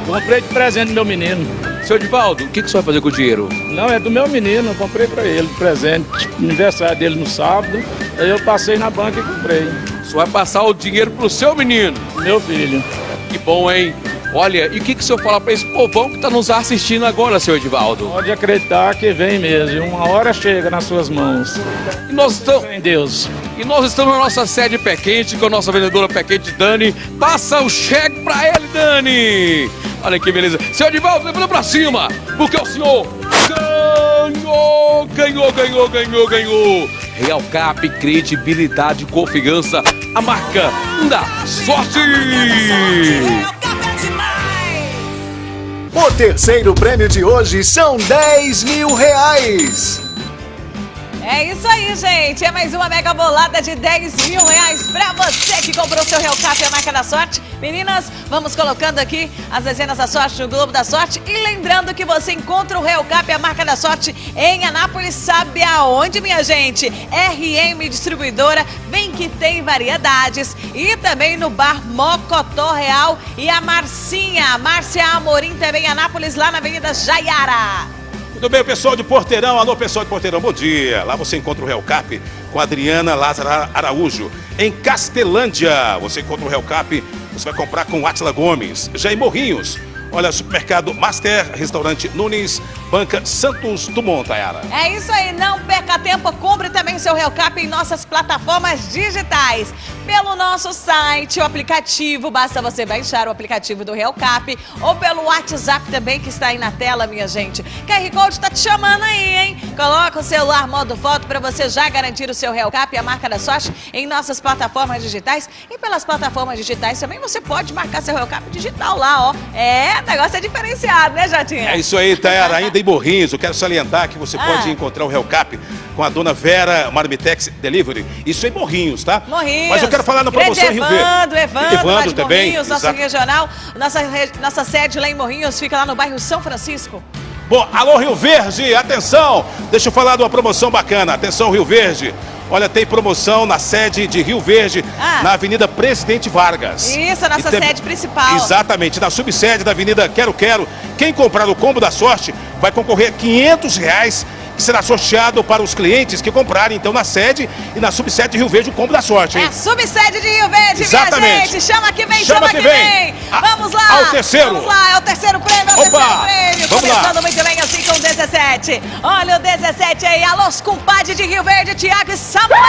Comprei de presente do meu menino. Seu Edivaldo, o que, que você vai fazer com o dinheiro? Não, é do meu menino. Eu comprei pra ele de presente. Aniversário dele no sábado. Aí eu passei na banca e comprei. Você vai passar o dinheiro pro seu menino? Meu filho. Que bom, hein? Olha, e o que, que o senhor fala pra esse povão que tá nos assistindo agora, seu Edivaldo? Pode acreditar que vem mesmo. Uma hora chega nas suas mãos. E nós estamos... Em Deus. E nós estamos na nossa sede Pé Quente, com a nossa vendedora Pé Quente, Dani. Passa o cheque pra ele, Dani! Olha que beleza. Seu Edivaldo, levando pra cima, porque o senhor ganhou, ganhou, ganhou, ganhou, ganhou. Real Cap, credibilidade, confiança, a marca da sorte. O terceiro prêmio de hoje são 10 mil reais. É isso aí, gente. É mais uma mega bolada de 10 mil reais pra você que comprou seu Real Cap, a marca da sorte. Meninas, vamos colocando aqui as dezenas da sorte no Globo da Sorte. E lembrando que você encontra o Real Cap, a marca da sorte, em Anápolis. Sabe aonde, minha gente? RM Distribuidora. Vem que tem variedades. E também no bar Mocotó Real. E a Marcinha, Márcia Amorim, também em Anápolis, lá na Avenida Jaiara. Tudo bem, pessoal de Porteirão? Alô, pessoal de Porteirão, bom dia. Lá você encontra o Real Cap com Adriana Lázaro Araújo. Em Castelândia, você encontra o Real Cap, você vai comprar com Atila Gomes. Já em Morrinhos, olha, supermercado Master, restaurante Nunes, banca Santos Dumont, Tayara. É isso aí, não perca tempo, compre também seu Real Cap em nossas plataformas digitais. Pelo nosso site, o aplicativo, basta você baixar o aplicativo do Real Cap ou pelo WhatsApp também que está aí na tela, minha gente. QR Code tá te chamando aí, hein? Coloca o celular modo foto para você já garantir o seu Real Cap, a marca da sorte, em nossas plataformas digitais. E pelas plataformas digitais também você pode marcar seu Real Cap digital lá, ó. É, o negócio é diferenciado, né, Jatinha? É isso aí, Tayara. Ainda em Morrinhos, eu quero salientar que você Ah. pode encontrar o Real Cap com a dona Vera Marmitex Delivery. Isso em Morrinhos, tá? Morrinhos. Mas eu quero falar na promoção Grande Rio Verde. Evandro, Evandro, também. Morrinhos, nosso exato. regional. Nossa, nossa sede lá em Morrinhos fica lá no bairro São Francisco. Bom, alô Rio Verde, atenção! Deixa eu falar de uma promoção bacana. Atenção, Rio Verde. Olha, tem promoção na sede de Rio Verde, Ah. na Avenida Presidente Vargas. Isso, a nossa tem- sede principal. Exatamente, na subsede da Avenida Quero Quero. Quem comprar o combo da sorte vai concorrer a 500 reais que será sorteado para os clientes que comprarem, então, na sede e na subsede de Rio Verde o combo da sorte, É hein? a subsede de Rio Verde, Exatamente. minha gente. Chama que vem, chama, Chama que que vem. vem. A- Vamos lá. ao terceiro. Vamos lá, é o terceiro prêmio, é o Opa, terceiro prêmio. vamos lá. Começando muito bem assim com o 17. Olha o 17 aí, alô, os compadres de Rio Verde, Tiago e Samuel.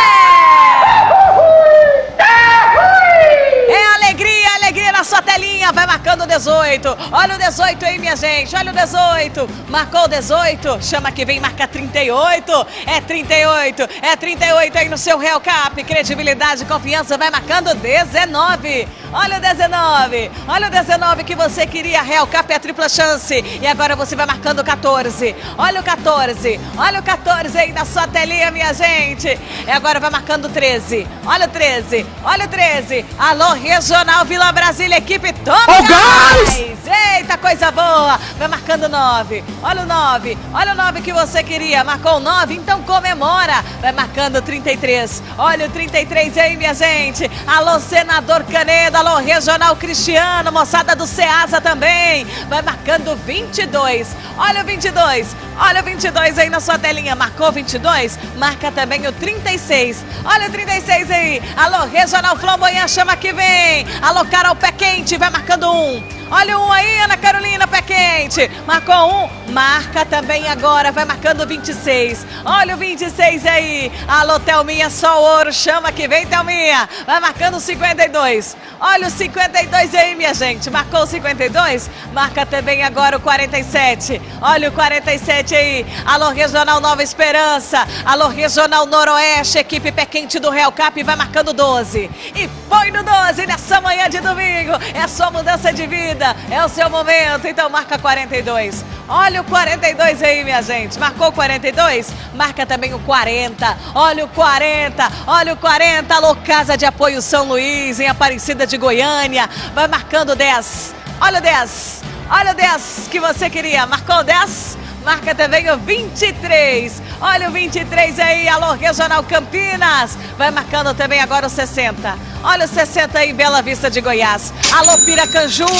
É alegria, alegria na sua telinha. Vai marcando o 18. Olha o 18 aí, minha gente. Olha o 18. Marcou o 18. Chama que vem, marca 38. É 38. É 38 aí no seu Real Cap. Credibilidade e confiança. Vai marcando 19. Olha o 19. Olha o 19 que você queria. Real Cap é a tripla chance. E agora você vai marcando o 14. Olha o 14. Olha o 14 aí na sua telinha, minha gente. E agora vai marcando o 13. Olha o 13. Olha o 13. Alô, Regional Vila Brasília, equipe Top Ó o Gás! Eita, coisa boa! Vai marcando 9. Olha o 9. Olha o 9 que você queria. Marcou o 9, então comemora. Vai marcando o 33. Olha o 33 aí, minha gente. Alô, Senador Canedo. Alô, Regional Cristiano. Moçada do Ceasa também. Vai marcando o 22. Olha o 22. Olha o 22 aí na sua telinha. Marcou o 22? Marca também o 36. Olha o 36 aí. Alô, Regional Flamboyant, chama que vem. Alô, Carol Pé Quente, vai marcando um. Olha um aí, Ana Carolina Pé Quente. Marcou um. Marca também agora, vai marcando 26. Olha o 26 aí. Alô, Thelminha, só ouro, chama que vem, Thelminha. Vai marcando o 52. Olha o 52 aí, minha gente. Marcou o 52? Marca também agora o 47. Olha o 47 aí. Alô, Regional Nova Esperança. Alô, Regional Noroeste. Equipe Pé Quente do Real Cap vai marcando 12. E põe no 12 nessa manhã de domingo. É sua mudança de vida. É o seu momento. Então marca 42. Olha o 42 aí, minha gente. Marcou o 42? Marca também o 40. Olha o 40. Olha o 40. Alô, Casa de Apoio São Luís, em Aparecida de Goiânia. Vai marcando 10. Olha o 10. Olha o 10 que você queria. Marcou o 10? Marca também o 23. Olha o 23 aí, alô, Regional Campinas. Vai marcando também agora o 60. Olha o 60 aí, Bela Vista de Goiás. Alô, Piracanjuba.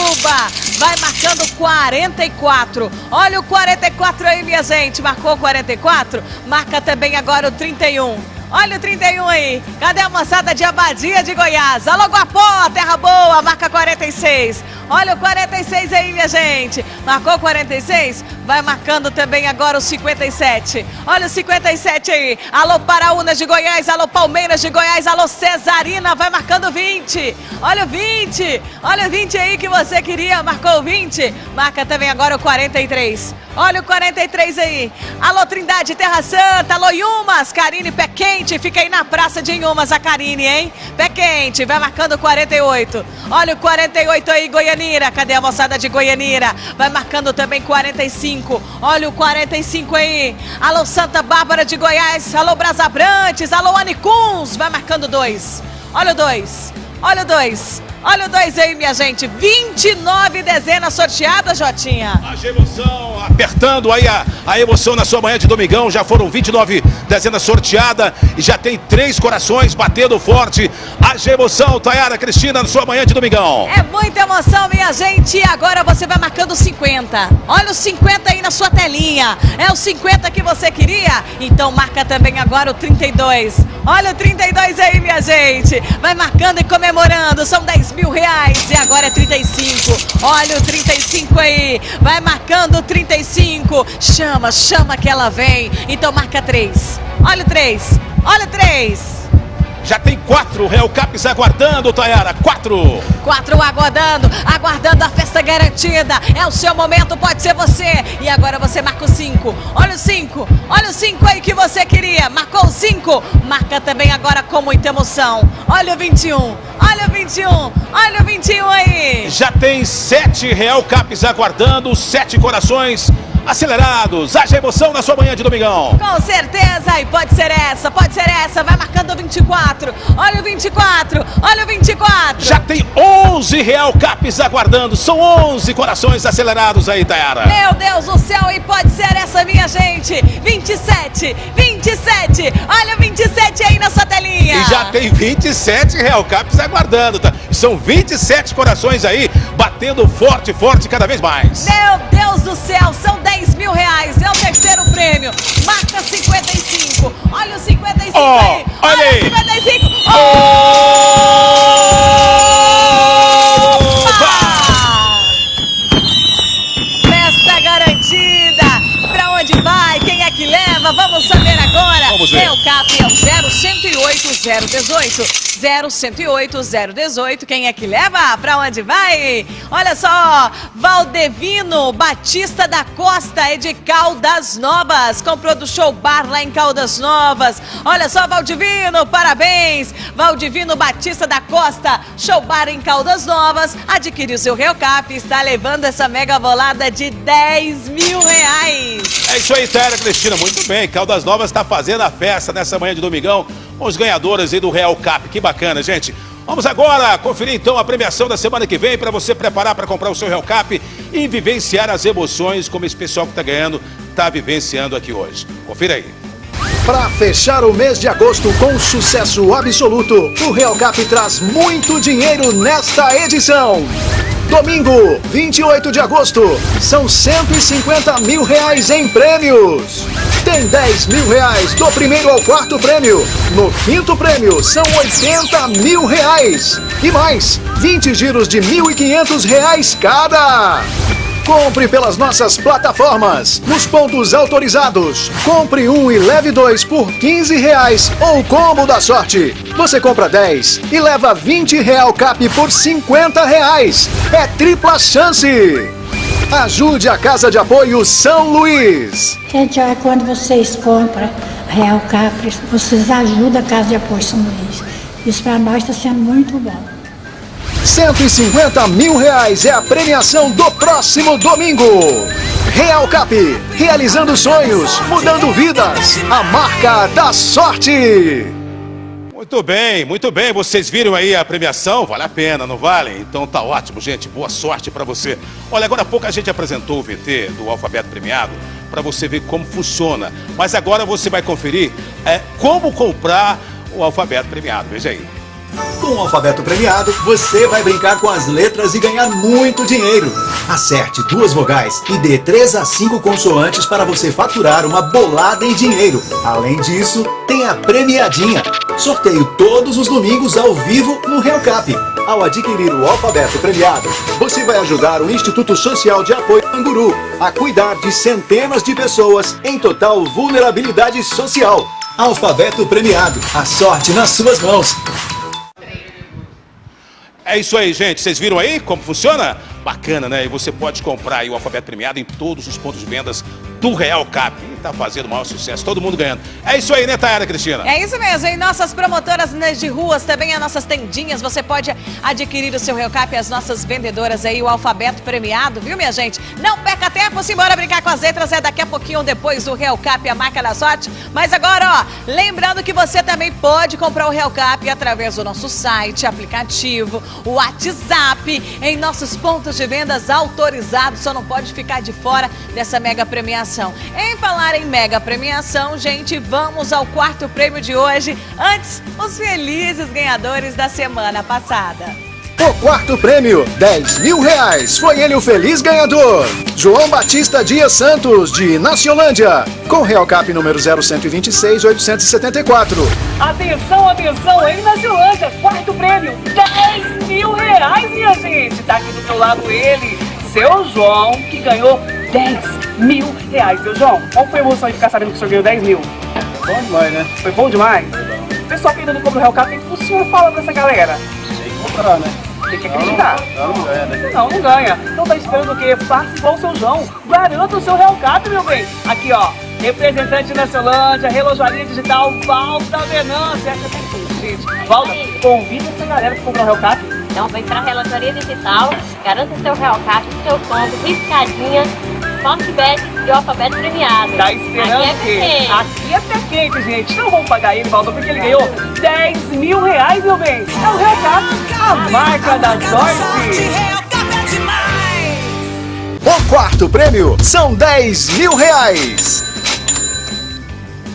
Vai marcando 44. Olha o 44 aí, minha gente. Marcou o 44? Marca também agora o 31. Olha o 31 aí. Cadê a moçada de Abadia de Goiás? Alô, Guapó, Terra Boa, marca 46. Olha o 46 aí, minha gente. Marcou 46? Vai marcando também agora o 57. Olha o 57 aí. Alô Paraúnas de Goiás, alô Palmeiras de Goiás, alô Cesarina, vai marcando 20. Olha o 20. Olha o 20 aí que você queria, marcou o 20. Marca também agora o 43. Olha o 43 aí. Alô Trindade Terra Santa, alô Yumas, Karine Pé Quente, fica aí na praça de Yumas a Karine, hein? Pé Quente, vai marcando o 48. Olha o 48 aí, Goianira. Cadê a moçada de Goianira? Vai marcando também 45. Olha o 45 aí. Alô Santa Bárbara de Goiás, alô Brasabrantes, alô Anicuns, vai marcando dois. Olha o dois. Olha o dois. Olha o dois aí, minha gente. 29 dezenas sorteadas, Jotinha. A emoção, apertando aí a, a emoção na sua manhã de domingão. Já foram 29 dezenas sorteadas e já tem três corações batendo forte. A emoção, Tayara Cristina, na sua manhã de domingão. É muita emoção, minha gente. E agora você vai marcando 50. Olha o 50 aí na sua telinha. É o 50 que você queria? Então marca também agora o 32. Olha o 32 aí, minha gente. Vai marcando e comemorando. São 10 mil reais e agora é 35. Olha o 35 aí. Vai marcando o 35. Chama, chama que ela vem. Então marca 3. Olha o 3. Olha o 3. Já tem quatro Real Caps aguardando, Tayara. Quatro. Quatro aguardando, aguardando a festa garantida. É o seu momento, pode ser você. E agora você marca o cinco. Olha o cinco. Olha o cinco aí que você queria. Marcou o cinco. Marca também agora com muita emoção. Olha o 21. Olha o 21. Olha o 21 aí. Já tem sete Real Caps aguardando, sete corações acelerados. Haja emoção na sua manhã de domingão. Com certeza, e pode ser essa, pode ser essa. Vai marcando o 24. Olha o 24, olha o 24. Já tem 11 Real Caps aguardando. São 11 corações acelerados aí, Tayara. Meu Deus do céu, e pode ser essa, minha gente. 27, 27. Olha o 27 aí na sua telinha. E já tem 27 Real Caps aguardando, tá? São 27 corações aí, batendo forte, forte cada vez mais. Meu Deus do céu, são 10 mil reais. É o terceiro prêmio. Marca 55. Olha o 55 oh, aí. Olha, olha aí. o 55. Oh! Vamos ver. É o 0108 018. 0108 018. Quem é que leva? Pra onde vai? Olha só, Valdevino Batista da Costa é de Caldas Novas. Comprou do Show Bar lá em Caldas Novas. Olha só, Valdivino, parabéns. Valdivino Batista da Costa, Show Bar em Caldas Novas. Adquiriu seu Real Cap e está levando essa mega bolada de 10 mil reais. É isso aí, Tera Cristina. Muito bem. Caldas Novas está fazendo a festa nessa manhã de domingão com os ganhadores aí do Real Cap. Que bacana, gente. Vamos agora conferir então a premiação da semana que vem para você preparar para comprar o seu Real Cap e vivenciar as emoções como esse pessoal que está ganhando está vivenciando aqui hoje. Confira aí. Para fechar o mês de agosto com sucesso absoluto, o Real Cap traz muito dinheiro nesta edição. Domingo, 28 de agosto, são 150 mil reais em prêmios. Tem 10 mil reais do primeiro ao quarto prêmio. No quinto prêmio, são 80 mil reais. E mais, 20 giros de 1.500 reais cada. Compre pelas nossas plataformas, nos pontos autorizados. Compre um e leve dois por 15 reais ou combo da sorte. Você compra 10 e leva 20 real cap por 50 reais. É tripla chance. Ajude a Casa de Apoio São Luís. Gente, olha, quando vocês compram Real Capri, vocês ajudam a Casa de Apoio São Luís. Isso para nós está sendo muito bom. 150 mil reais é a premiação do próximo domingo. Real Cap, realizando sonhos, mudando vidas. A marca da sorte. Muito bem, muito bem. Vocês viram aí a premiação? Vale a pena, não vale? Então tá ótimo, gente. Boa sorte para você. Olha, agora há pouco a gente apresentou o VT do alfabeto premiado para você ver como funciona. Mas agora você vai conferir é, como comprar o alfabeto premiado. Veja aí. Com o alfabeto premiado, você vai brincar com as letras e ganhar muito dinheiro. Acerte duas vogais e dê três a cinco consoantes para você faturar uma bolada em dinheiro. Além disso, tem a premiadinha. Sorteio todos os domingos ao vivo no Real Cap. Ao adquirir o alfabeto premiado, você vai ajudar o Instituto Social de Apoio Anguru a cuidar de centenas de pessoas em total vulnerabilidade social. Alfabeto premiado, a sorte nas suas mãos. É isso aí, gente. Vocês viram aí como funciona? Bacana, né? E você pode comprar o alfabeto premiado em todos os pontos de vendas do Real Cap. E tá fazendo o maior sucesso, todo mundo ganhando. É isso aí, né, Tayara Cristina? É isso mesmo, em nossas promotoras né, de ruas, também as nossas tendinhas, você pode adquirir o seu Real Cap e as nossas vendedoras aí, o alfabeto premiado, viu, minha gente? Não perca tempo, simbora brincar com as letras, é daqui a pouquinho depois do Real Cap, a marca da sorte. Mas agora, ó, lembrando que você também pode comprar o Real Cap através do nosso site, aplicativo, o WhatsApp, em nossos pontos de vendas autorizados, só não pode ficar de fora dessa mega premiação. Em falar em mega premiação, gente, vamos ao quarto prêmio de hoje. Antes, os felizes ganhadores da semana passada. O quarto prêmio, 10 mil reais. Foi ele o feliz ganhador. João Batista Dias Santos, de Naciolândia. Com Real Cap número 0126 874. Atenção, atenção, hein, Naciolândia, quarto prêmio, 10 mil reais, minha gente. Tá aqui do meu lado ele, seu João, que ganhou 10 mil reais. Seu João, qual foi a emoção de ficar sabendo que o senhor ganhou 10 mil? Bom demais, né? Foi bom demais? Pessoal que ainda não compra o Real Cap, o que o senhor fala pra essa galera? Tem que comprar, né? Tem que acreditar. Não, não ganha, né? Não, não ganha. Então tá esperando o quê? Faça igual o seu João. Garanta o seu Real Cap, meu bem. Aqui, ó. Representante da Celândia, Relojaria Digital, Valda Venância. Essa tem tudo, gente. Valda, convida essa galera que comprou o Real Cap. Então vem pra Relojaria Digital, garanta seu Real Cap, seu combo, riscadinha, Fortbet e o alfabeto premiado. Tá esperando Aqui é o quê? pequeno. Aqui é quente, gente. Não vamos pagar ele, Valda, porque ele ganhou 10 mil reais, meu bem. É o Real Cap, a marca da sorte. O quarto prêmio são 10 mil reais.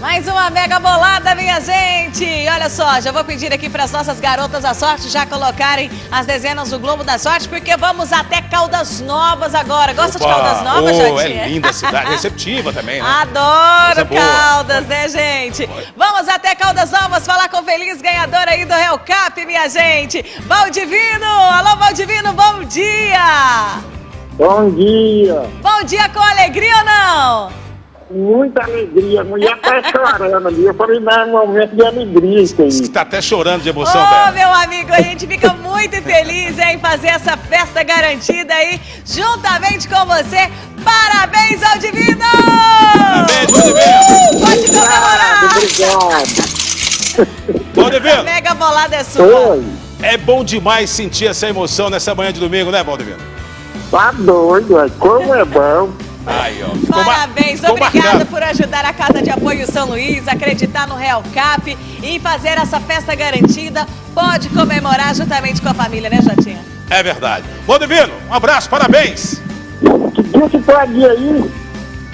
Mais uma mega bolada, minha gente! Olha só, já vou pedir aqui para as nossas garotas da sorte já colocarem as dezenas do Globo da Sorte, porque vamos até Caldas Novas agora. Gosta de Opa, Caldas Novas, oh? É linda a cidade, receptiva também, né? Adoro Coisa boa. Caldas, né, gente? Vamos até Caldas Novas falar com o feliz ganhador aí do Real Cap, minha gente. Valdivino! Alô, Valdivino, bom dia! Bom dia. Bom dia com alegria ou não? Muita alegria. A mulher tá chorando ali. Eu falei, não, é um momento de alegria isso aí. Tá até chorando de emoção, Ô, Tayara. meu amigo, a gente fica muito feliz em fazer essa festa garantida aí, juntamente com você. Parabéns ao Divino! Parabéns, Valdivino! Pode comemorar! Obrigado. Valdivino, Mega bolada é sua. é bom demais sentir essa emoção nessa manhã de domingo, né, Valdivino? Tá doido, é. como é bom. Aí, ó. Ficou Parabéns, obrigada por ajudar a Casa de Apoio São Luís, acreditar no Real Cap e fazer essa festa garantida. Pode comemorar juntamente com a família, né, Jotinha? É verdade. Valdivino, um abraço, parabéns. Que dia que pode aí?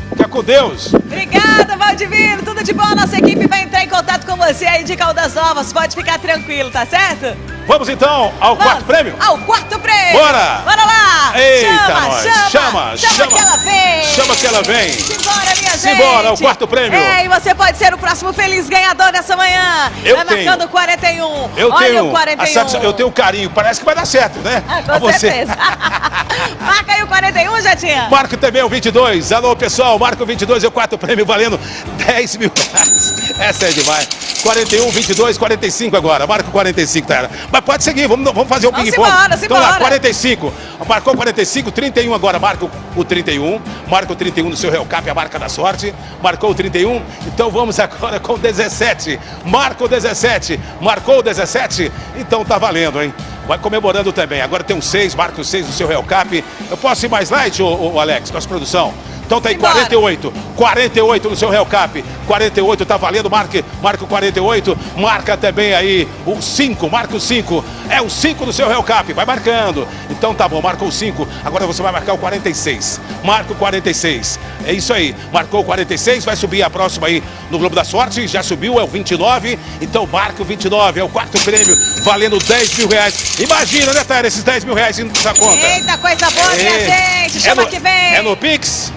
Fica com Deus. Obrigada, Valdivino. Tudo de bom. A nossa equipe vai entrar em contato com você aí de Caldas Novas. Pode ficar tranquilo, tá certo? Vamos então ao quarto prêmio? Ao quarto prêmio. Bora! Bora lá. Eita, chama, nós. chama, Chama, chama. chama. que ela vem. Chama que ela vem. Simbora, minha gente. Simbora, o quarto prêmio. É, e você pode ser o próximo feliz ganhador dessa manhã. Eu vai tenho. marcando o 41. Eu Olha tenho, o 41. a satisfa- eu tenho carinho, parece que vai dar certo, né? Ah, com A você. certeza. [laughs] Marca aí o 41, Jatinha. Marco também o 22. Alô, pessoal, Marco 22 é o quarto prêmio valendo 10 mil reais. Essa é demais. 41, 22, 45 agora. Marco 45, tá? Mas pode seguir, vamos, vamos fazer o ping-pong. Então lá, simbora. 45. Marcou 45, 31 agora. Marca o- o 31. Marca o 31 no seu Real Cap, a marca da sorte. Marcou o 31. Então vamos agora com o 17. Marca o 17. Marcou o 17. Então tá valendo, hein? Vai comemorando também. Agora tem um 6, marca o 6 no seu Real Cap. Eu posso ir mais light, ô, ô, Alex, nossa produção? Então tem Simbora. 48. 48 no seu Real Cap. 48 tá valendo. Marque, marca o 48. Marca também aí o 5. Marca o 5. É o 5 no seu Real Cap. Vai marcando. Então tá bom, marcou o 5. Agora você vai marcar o 46. Marca o 46. É isso aí. Marcou o 46. Vai subir a próxima aí no Globo da Sorte. Já subiu, é o 29. Então marca o 29. É o quarto prêmio. Valendo 10 mil reais. Imagina, né, Taira, esses 10 mil reais indo nessa conta. Eita, coisa boa, minha É. gente. É Chama no- que vem. É no Pix?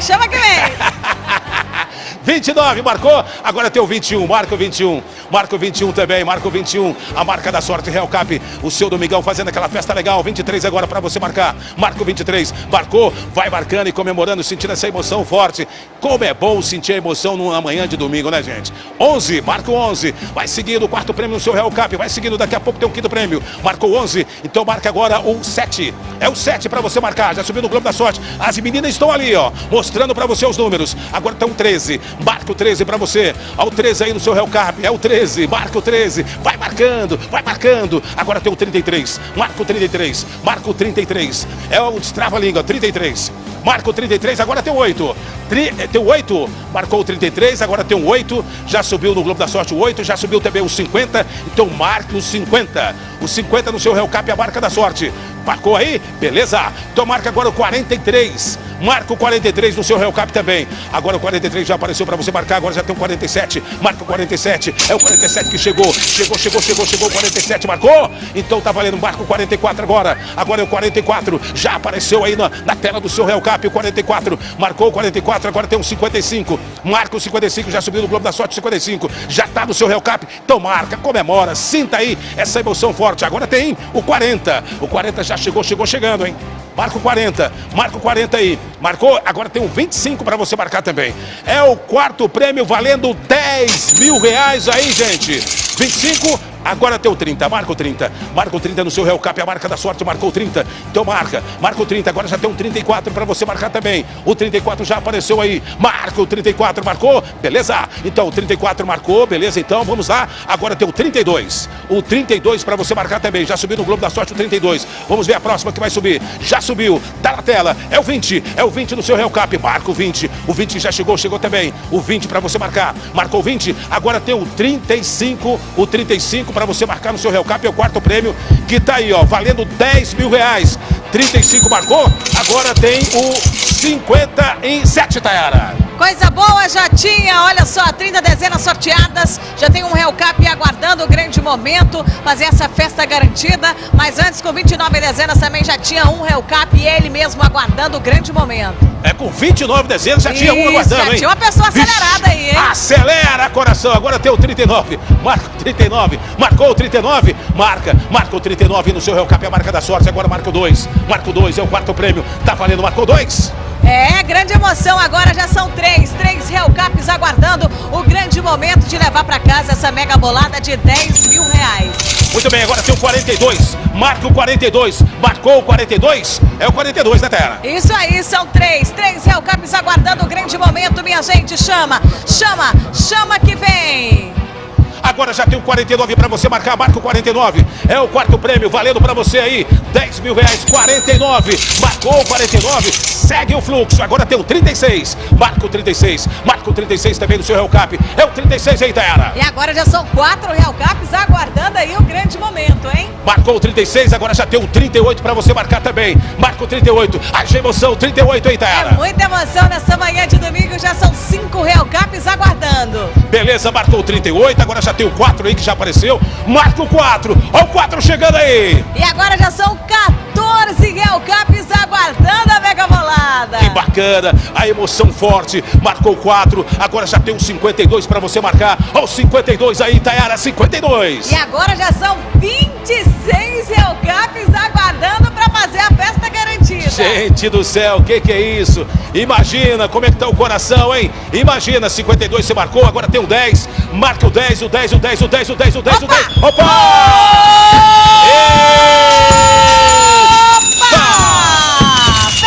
Chama que vem. [laughs] [laughs] 29, marcou. Agora tem o 21, marca o 21. Marca o 21 também, marca o 21. A marca da sorte, Real Cap. O seu Domingão fazendo aquela festa legal. 23 agora para você marcar. Marca o 23, marcou. Vai marcando e comemorando, sentindo essa emoção forte. Como é bom sentir a emoção numa manhã de domingo, né, gente? 11, marca o 11. Vai seguindo o quarto prêmio no seu Real Cap. Vai seguindo, daqui a pouco tem o quinto prêmio. Marcou 11, então marca agora o 7. É o 7 para você marcar. Já subiu no Globo da Sorte. As meninas estão ali, ó, mostrando para você os números. Agora tem o 13. Marca o 13 para você. Olha o 13 aí no seu Real Cap. É o 13. Marca o 13. Vai marcando, vai marcando. Agora tem o 33. Marca o 33. Marca o 33. É o destrava-língua, 33. Marca o 33, agora tem o 8. Tri, eh, tem o 8, marcou o 33, agora tem o 8. Já subiu no Globo da Sorte o 8, já subiu também o 50. Então marque o 50. O 50 no seu Real Cap, a marca da sorte. Marcou aí? Beleza. Então marca agora o 43. Marca o 43 no seu Real Cap também. Agora o 43 já apareceu para você marcar, agora já tem o 47. Marca o 47. É o 47 que chegou. Chegou, chegou, chegou, chegou o 47. Marcou? Então tá valendo. Marca o 44 agora. Agora é o 44. Já apareceu aí na, na tela do seu Real Cap o 44. Marcou o 44. Agora tem o 55. Marca o 55. Já subiu no Globo da Sorte 55. Já tá no seu Real Cap. Então marca, comemora. Sinta aí essa emoção forte. Agora tem o 40. O 40 já chegou, chegou chegando, hein? Marca o 40, marca o 40 aí. Marcou? Agora tem um 25 para você marcar também. É o quarto prêmio valendo 10 mil reais aí, gente. 25, agora tem o 30, marca o 30. Marca o 30 no seu Real Cap, a marca da sorte, marcou o 30. Então marca, marca o 30, agora já tem um 34 para você marcar também. O 34 já apareceu aí. Marca o 34, marcou? Beleza? Então o 34 marcou, beleza? Então vamos lá. Agora tem o 32. O 32 para você marcar também. Já subiu no Globo da Sorte o 32. Vamos ver a próxima que vai subir. Já subiu, tá na tela. É o 20, é o 20 no seu Real Cap. Marca o 20. O 20 já chegou, chegou também. O 20 para você marcar. Marcou o 20. Agora tem o 35, o 35 para você marcar no seu Real Cap. É o quarto prêmio que tá aí, ó, valendo 10 mil reais. 35 marcou. Agora tem o 57, Tayara. Coisa boa, já tinha, olha só, 30 dezenas sorteadas, já tem um Real Cap aguardando o grande momento, fazer essa festa garantida, mas antes com 29 dezenas também já tinha um Real Cap e ele mesmo aguardando o grande momento. É com 29 dezenas, já tinha um Isso, aguardando, já hein? tinha uma pessoa acelerada aí, hein? Acelera, coração. Agora tem o 39. Marca o 39. Marcou o 39. Marca. Marca o 39 no seu Real Cap, é a marca da sorte. Agora marca o 2. Marca o 2, é o quarto prêmio. Tá valendo, marcou 2. É, grande emoção, agora já são três, três Real Caps aguardando o grande momento de levar para casa essa mega bolada de 10 mil reais. Muito bem, agora tem o 42. Marca o 42. Marcou o 42. É o 42, né, Terra? Isso aí, são três, três Real Caps aguardando o grande momento, minha gente. Chama, chama, chama que vem. Agora já tem o 49 para você marcar, marca o 49. É o quarto prêmio, valendo para você aí. 10 mil reais, 49. Marcou o 49, segue o fluxo. Agora tem o 36. Marca o 36. Marca o 36 também no seu Real Cap. É o 36 aí, Tayara. E agora já são quatro Real Caps aguardando aí o grande momento, hein? Marcou o 36, agora já tem o 38 para você marcar também. Marca o 38. Haja emoção, 38 aí, Tayara. É muita emoção nessa manhã de domingo, já são cinco Real Caps aguardando. Beleza, marcou o 38, agora já tem o 4 aí que já apareceu. Marca o 4. Olha o 4 chegando aí. E agora já são 14 Real Caps aguardando a mega bolada. Que bacana, a emoção forte. Marcou 4, agora já tem um 52 para você marcar. Olha o 52 aí, Tayara, 52. E agora já são 26 Real Caps aguardando fazer a festa garantida. Gente do céu, o que, que é isso? Imagina como é que tá o coração, hein? Imagina, 52 você marcou, agora tem o 10. Marca o 10, o 10, o 10, o 10, o 10, o 10, o 10. Opa!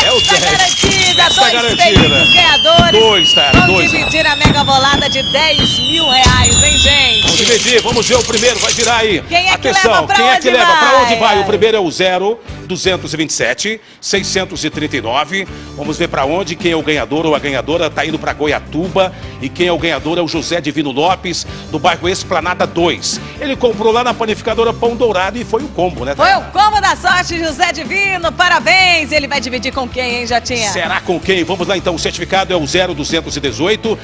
É o Festa 10. garantida, Festa dois garantida. ganhadores. Dois, Tayara, Vão dois. dividir a mega bolada de 10 mil reais, hein, gente? Vamos dividir, vamos ver o primeiro, vai virar aí. Quem é que Atenção, leva pra quem é que leva? Pra vai? onde vai? O primeiro é o 0, 227, 639. Vamos ver pra onde, quem é o ganhador ou a ganhadora. Tá indo pra Goiatuba. E quem é o ganhador é o José Divino Lopes, do bairro Esplanada 2. Ele comprou lá na panificadora Pão Dourado e foi o combo, né? Foi o combo da sorte, José Divino, parabéns! Ele vai dividir com quem, hein, Jotinha? Será com quem? Vamos lá então. O certificado é o 0218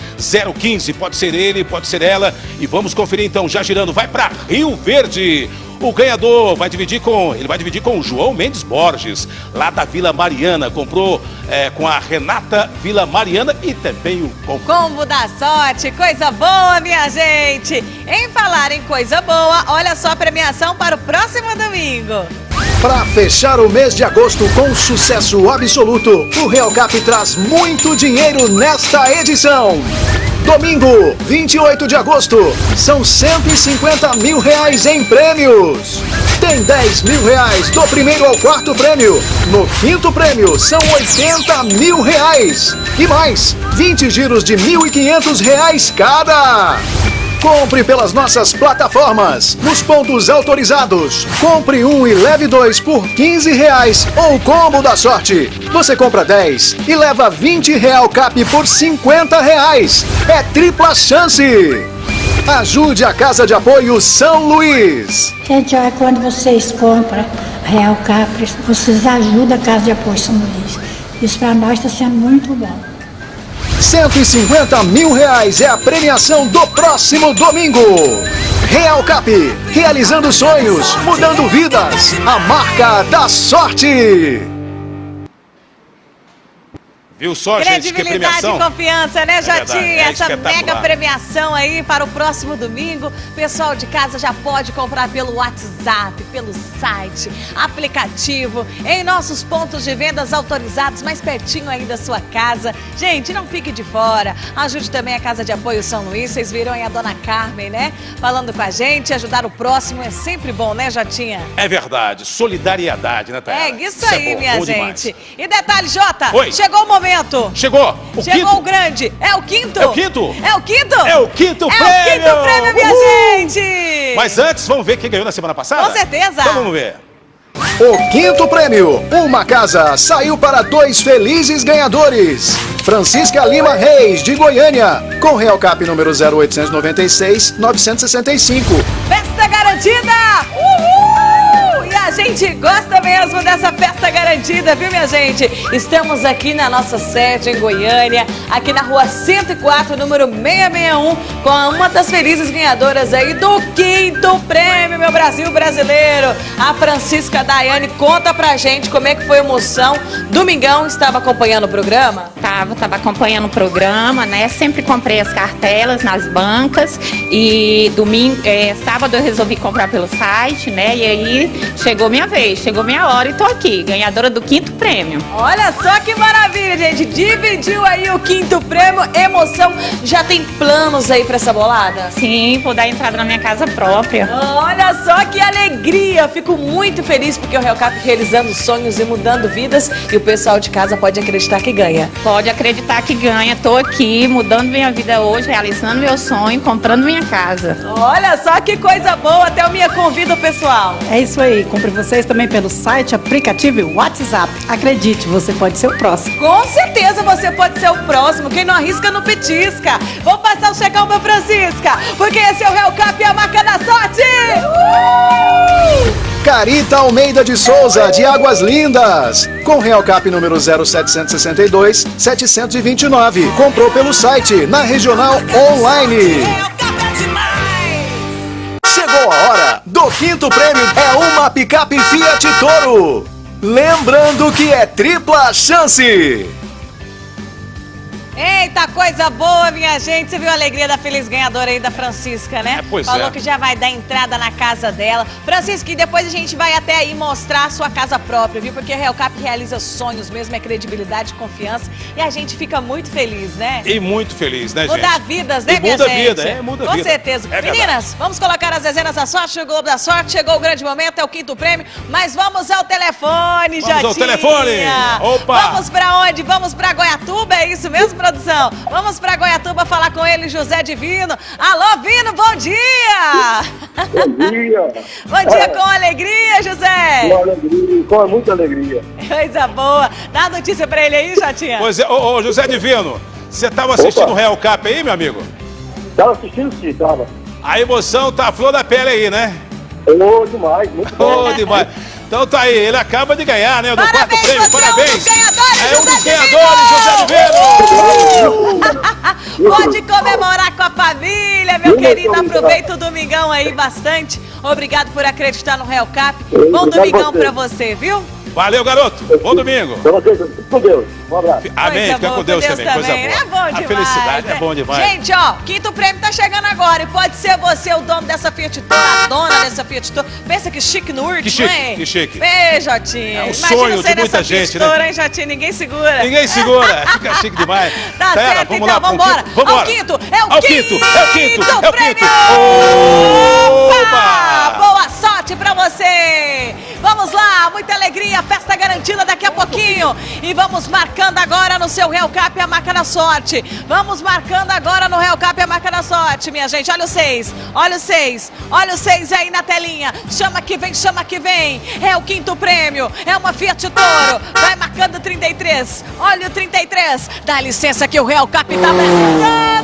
015. Pode ser ele, pode ser ela. E vamos conferir então, já girando. Vai para Rio Verde. O ganhador vai dividir com, ele vai dividir com o João Mendes Borges, lá da Vila Mariana. Comprou é, com a Renata Vila Mariana e também o combo. Combo da sorte, coisa boa, minha gente. Em falar em coisa boa, olha só a premiação para o próximo domingo. Para fechar o mês de agosto com sucesso absoluto, o Real Cap traz muito dinheiro nesta edição. Domingo, 28 de agosto, são 150 mil reais em prêmios. Tem 10 mil reais do primeiro ao quarto prêmio. No quinto prêmio, são 80 mil reais. E mais, 20 giros de 1.500 reais cada. Compre pelas nossas plataformas, nos pontos autorizados. Compre um e leve dois por 15 reais ou combo da sorte. Você compra 10 e leva 20 real cap por 50 reais. É tripla chance. Ajude a Casa de Apoio São Luís. Gente, olha, quando vocês compram Real Capres, vocês ajudam a Casa de Apoio São Luís. Isso para nós está sendo muito bom. 150 mil reais é a premiação do próximo domingo. Real Cap, realizando sonhos, mudando vidas. A marca da sorte. Viu só, gente, que Credibilidade premiação? e confiança, né, É verdade, Jatinho? é Essa mega premiação aí para o próximo domingo. Pessoal de casa já pode comprar pelo WhatsApp, pelo site, aplicativo, em nossos pontos de vendas autorizados, mais pertinho aí da sua casa. Gente, não fique de fora. Ajude também a Casa de Apoio São Luís. Vocês viram aí a dona Carmen, né? Falando com a gente. Ajudar o próximo é sempre bom, né, Jatinha? É verdade, solidariedade, né, Tayara? É isso é aí, bom, minha bom gente. demais. E detalhe, Jota, Oi. chegou o momento. Chegou! O Chegou quinto. o grande. É o quinto? É o quinto? É o quinto? É o quinto É prêmio! o quinto prêmio, minha Uhul! gente! Mas antes, vamos ver quem ganhou na semana passada? Com certeza. Então vamos ver. O quinto prêmio, uma casa, saiu para dois felizes ganhadores. Francisca Lima Reis, de Goiânia, com Real Cap número 0896 965. Festa garantida! Uhul! E a gente gosta mesmo dessa festa garantida, viu, minha gente? Estamos aqui na nossa sede em Goiânia, aqui na rua 104, número 661, com uma das felizes ganhadoras aí do quinto prêmio, meu Brasil brasileiro. A Francisca Daiane, conta pra gente como é que foi a emoção. Domingão, estava acompanhando o programa? Tava, tava acompanhando o programa, né? Sempre comprei as cartelas nas bancas e domingo, é, sábado eu resolvi comprar pelo site, né? E aí chegou minha vez, chegou minha hora e tô aqui, ganhadora do quinto prêmio. Olha só que maravilha, gente. Dividiu aí o quinto prêmio, emoção. Já tem planos aí pra essa bolada? Sim, vou dar entrada na minha casa própria. Olha só que alegria! Fico muito feliz porque o Real Cap realizando sonhos e mudando vidas e o pessoal de casa pode acreditar que ganha. Pode acreditar que ganha, tô aqui mudando minha vida hoje, realizando meu sonho, comprando minha casa. Olha só que coisa boa, até o minha convida o pessoal. É isso aí, compre vocês também pelo site, aplicativo e WhatsApp. Acredite, você pode ser o próximo. Com certeza você pode ser o próximo. Quem não arrisca não petisca. Vou passar o checão pra Francisca, porque esse é o Real Cap e a marca da sorte. Uh! Carita Almeida de Souza, de Águas Lindas, com Real Cap número 0762 729. Comprou pelo site, na Regional Online. Chegou a hora do quinto prêmio, é uma picape Fiat Toro. Lembrando que é tripla chance. Eita, coisa boa, minha gente. Você viu a alegria da feliz ganhadora aí da Francisca, né? É, pois Falou é. que já vai dar entrada na casa dela. Francisca, e depois a gente vai até aí mostrar a sua casa própria, viu? Porque a Real Cap realiza sonhos mesmo, é credibilidade, confiança. E a gente fica muito feliz, né? E muito feliz, né, gente? Mudar vidas, né, E minha muda gente? vida, é, muda Com vida. certeza. É verdade. Meninas, vamos colocar as dezenas da sorte, chegou o Globo da Sorte, chegou o grande momento, é o quinto prêmio, mas vamos ao telefone, Vamos ao telefone. Opa. Vamos pra onde? Vamos pra Goiatuba, é isso mesmo, produção? Vamos pra Goiatuba falar com ele, José Divino. Alô, Vino, bom dia! Bom dia. [laughs] Bom dia com alegria, José! Com alegria, com muita alegria. Coisa boa. Dá a notícia pra ele aí, Jatinha. Pois é, ô, ô, José Divino, você estava assistindo o Real Cap aí, meu amigo? Tava assistindo sim, tava. A emoção tá a flor da pele aí, né? Ô, demais, muito bom. Ô, demais. [laughs] Então tá aí, ele acaba de ganhar, né? Do quarto prêmio, você parabéns! é um dos ganhadores, É um dos José ganhadores, José Divino! Pode comemorar com a família, meu obrigado. Aproveita o domingão aí bastante. Obrigado por acreditar no Real Cap. Bom domingão pra você, viu? Valeu, garoto. Bom domingo. Com Deus. Um abraço. Amém. Coisa Fica com Deus, também. Coisa boa. É bom demais. A felicidade é né? bom demais. Gente, ó, quinto prêmio tá chegando agora. E pode ser você o dono dessa Fiat Toro, a dona dessa Fiat Toro. Pensa que chique no último, Que chique, hein? que chique. Ei, Jotinha. É um Imagina sonho você de muita nessa gente, Fiat né? Toro, hein, Jotinha? Ninguém segura. Ninguém segura. [laughs] Fica chique demais. Tá Pera, certo, vamos então lá, vambora. Vamos embora. Ao quinto, é o Ao quinto, quinto, é o quinto, é o prêmio. quinto. Opa! Boa sorte pra você! Vamos lá, muita alegria, festa garantida daqui a pouquinho. E vamos marcando agora no seu Real Cap a marca da sorte. Vamos marcando agora no Real Cap a marca da sorte, minha gente. Olha o seis, olha o seis, olha o seis aí na telinha. Chama que vem, chama que vem. É o quinto prêmio, é uma Fiat Toro. Vai marcando 33, olha o 33. Dá licença que o Real Cap tá precisando.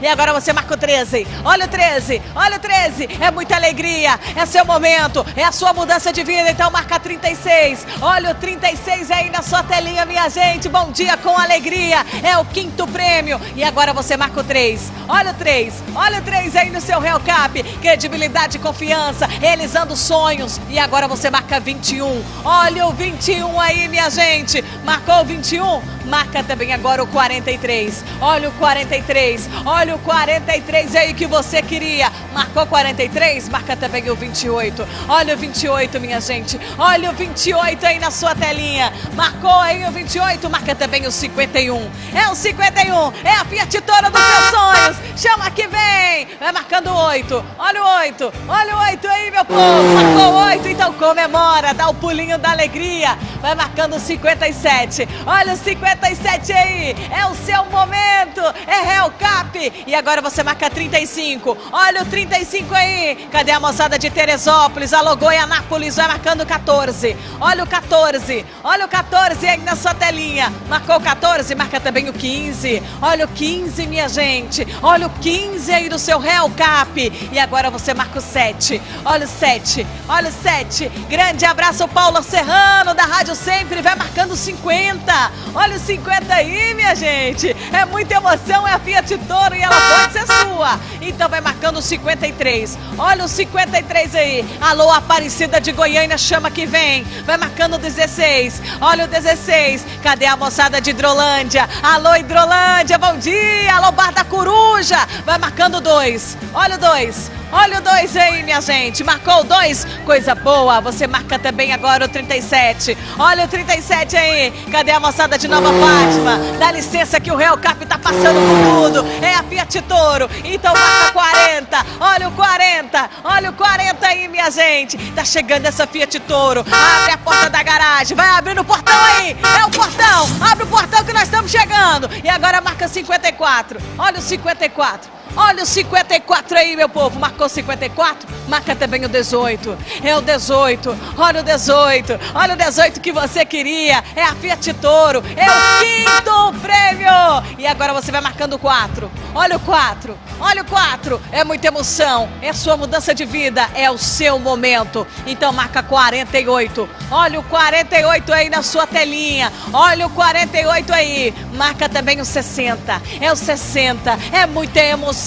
E agora você marca o 13, olha o 13, olha o 13. É muita alegria, é seu momento, é a sua mudança de vida. Então marca 36, olha o 36 aí na sua telinha, minha gente. Bom dia com alegria, é o quinto prêmio. E agora você marca o 3, olha o 3, olha o 3 aí no seu Real Cap. Credibilidade e confiança, realizando sonhos. E agora você marca 21, olha o 21 aí, minha gente. Marcou o 21? Marca também agora o 43. Olha o 43. Olha o 43 aí que você queria. Marcou 43? Marca também o 28. Olha o 28, minha gente. Olha o 28 aí na sua telinha. Marcou aí o 28? Marca também o 51. É o 51. É a Fiat Toro dos seus sonhos. Chama que vem. Vai marcando o 8. Olha o 8. Olha o 8 aí, meu povo. Marcou o 8, então comemora. Dá o pulinho da alegria. Vai marcando o 57. Olha o 57 aí. É o seu momento. É Real Cap. E agora você marca 35. Olha o 35 aí. Cadê a moçada de Teresópolis? Alô, Goianápolis. Vai marcando o 14. Olha o 14. Olha o 14 aí na sua telinha. Marcou o 14, marca também o 15. Olha o 15, minha gente. Olha o 15 aí do seu Real Cap. E agora você marca o 7. Olha o 7. Olha o 7. Grande abraço, Paulo Serrano, da Rádio Sempre. Vai marcando o 50. Olha o 50 aí, minha gente. É muita emoção, é a Fiat Toro e ela pode ser sua. Então vai marcando o 53. Olha o 53 aí. Alô, Aparecida de Goiânia, chama que vem. Vai marcando o 16. Olha o 16. Cadê a moçada de Hidrolândia? Alô, Hidrolândia, bom dia. Alô, Bar da Coruja. Vai marcando o 2. Olha o 2. Olha o 2 aí, minha gente. Marcou o 2? Coisa boa. Você marca também agora o 37. Olha o 37 aí. Cadê a moçada de Nova Fátima? Dá licença que o Real Cap tá passando por tudo. É a Fiat Toro. Então marca 40. Olha o 40. Olha o 40 aí, minha gente. Tá chegando essa Fiat Toro. Abre a porta da garagem. Vai abrindo o portão aí. É o portão. Abre o portão que nós estamos chegando. E agora marca 54. Olha o 54. Olha o 54 aí, meu povo. Marcou 54? Marca também o 18. É o 18. Olha o 18. Olha o 18 que você queria. É a Fiat Toro. É o quinto prêmio. E agora você vai marcando o 4. Olha o 4. Olha o 4. É muita emoção. É sua mudança de vida. É o seu momento. Então marca 48. Olha o 48 aí na sua telinha. Olha o 48 aí. Marca também o 60. É o 60. É muita emoção.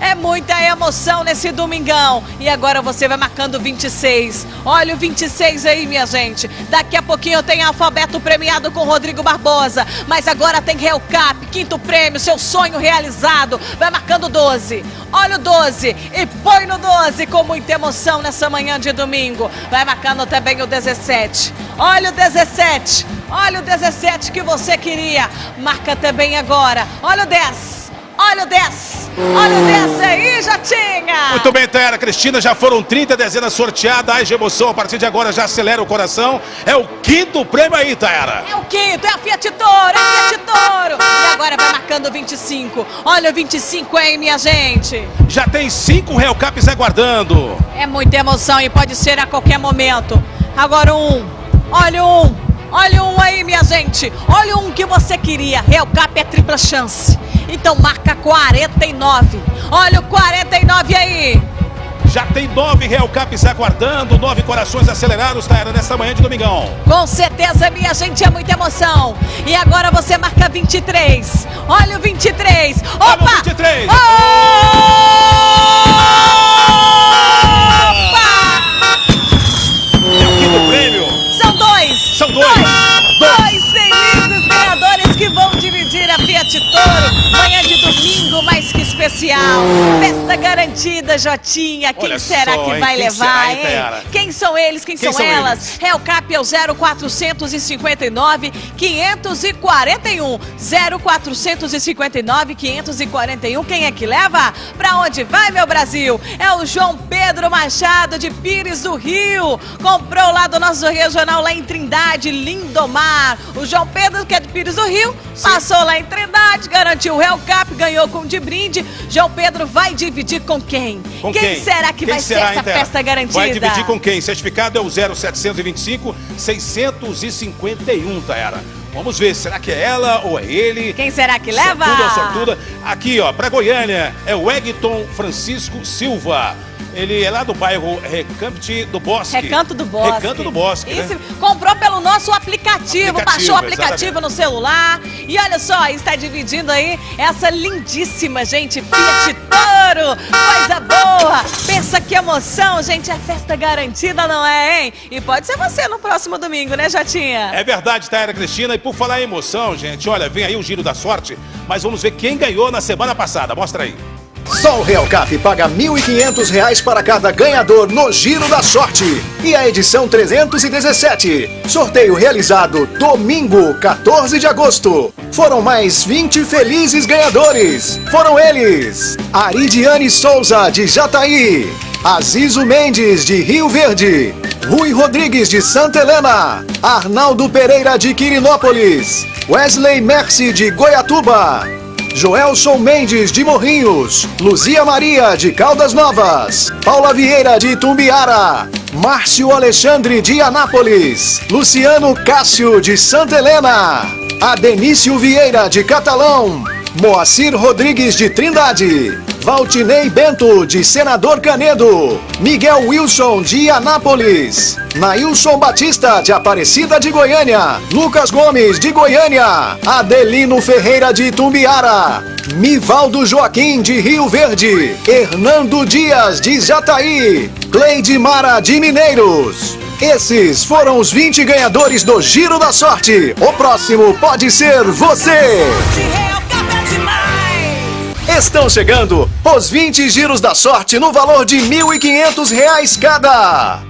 É muita emoção nesse domingão. E agora você vai marcando 26. Olha o 26 aí, minha gente. Daqui a pouquinho tem alfabeto premiado com Rodrigo Barbosa. Mas agora tem Real Cap, quinto prêmio, seu sonho realizado. Vai marcando 12. Olha o 12 e põe no 12 com muita emoção nessa manhã de domingo. Vai marcando também o 17. Olha o 17. Olha o 17 que você queria. Marca também agora. Olha o 10. Olha o 10. Olha o 10 aí, já tinha. Muito bem, Tayara Cristina, já foram 30 dezenas sorteadas. Ai, de emoção, a partir de agora já acelera o coração. É o quinto prêmio aí, Tayara. É o quinto, é a Fiat Toro, é a Fiat Toro. E agora vai marcando 25. Olha o 25 aí, minha gente. Já tem cinco Real Caps aguardando. É muita emoção e pode ser a qualquer momento. Agora um. Olha um. Olha um aí, minha gente. Olha um que você queria. Real Cap é tripla chance. Então marca 49. Olha o 49 aí. Já tem nove Real Caps aguardando, nove corações acelerados, Tayara, nessa manhã de domingão. Com certeza, minha gente, é muita emoção. E agora você marca 23. Olha o 23. Opa! Olha o 23. É Toro. Manhã de domingo, especial. Festa garantida, Jotinha. Quem Olha será só, que hein? vai Quem levar, será, hein? Quem são eles? Quem, Quem são, são elas? Real Cap é o 0459 541. 0459 541. Quem é que leva? Pra onde vai, meu Brasil? É o João Pedro Machado de Pires do Rio. Comprou lá do nosso regional lá em Trindade, Lindomar. O João Pedro, que é de Pires do Rio, passou lá em Trindade, garantiu o Real Cap, ganhou com de brinde. João Pedro vai dividir com quem? Com quem, será que Quem vai será, ser essa Tera? festa garantida? Vai dividir com quem? Certificado é o 0725 651, Taera. Vamos ver, será que é ela ou é ele? Quem será que leva? Sortuda ou sortuda? Aqui, ó, pra Goiânia, é o Egton Francisco Silva. Ele é lá do bairro Recanto do Bosque. Recanto do Bosque. Recanto do Bosque, Isso, né? comprou pelo nosso aplicativo, Aplicativo, baixou o aplicativo exatamente. no celular. E olha só, está dividindo aí essa lindíssima, gente, Fiat Toro. Coisa boa. Pensa que emoção, gente, é festa garantida, não é, hein? E pode ser você no próximo domingo, né, Jotinha? É verdade, Taera Cristina. E por falar em emoção, gente, olha, vem aí o giro da sorte. Mas vamos ver quem ganhou na semana passada. Mostra aí. Só o Real Cap paga 1.500 reais para cada ganhador no Giro da Sorte. E a edição 317. Sorteio realizado domingo, 14 de agosto. Foram mais 20 felizes ganhadores. Foram eles: Aridiane Souza, de Jataí. Azizo Mendes, de Rio Verde. Rui Rodrigues, de Santa Helena. Arnaldo Pereira, de Quirinópolis. Wesley Mercy, de Goiatuba. Joelson Mendes de Morrinhos, Luzia Maria de Caldas Novas, Paula Vieira de Tumbiara, Márcio Alexandre de Anápolis, Luciano Cássio de Santa Helena, Adenício Vieira de Catalão, Moacir Rodrigues de Trindade, Valtinei Bento de Senador Canedo, Miguel Wilson de Anápolis, Nailson Batista de Aparecida de Goiânia, Lucas Gomes de Goiânia, Adelino Ferreira de Tumbiara, Mivaldo Joaquim de Rio Verde, Hernando Dias de Jataí, Cleide Mara de Mineiros. Esses foram os 20 ganhadores do Giro da Sorte. O próximo pode ser você. Estão chegando os 20 giros da sorte no valor de 1.500 reais cada.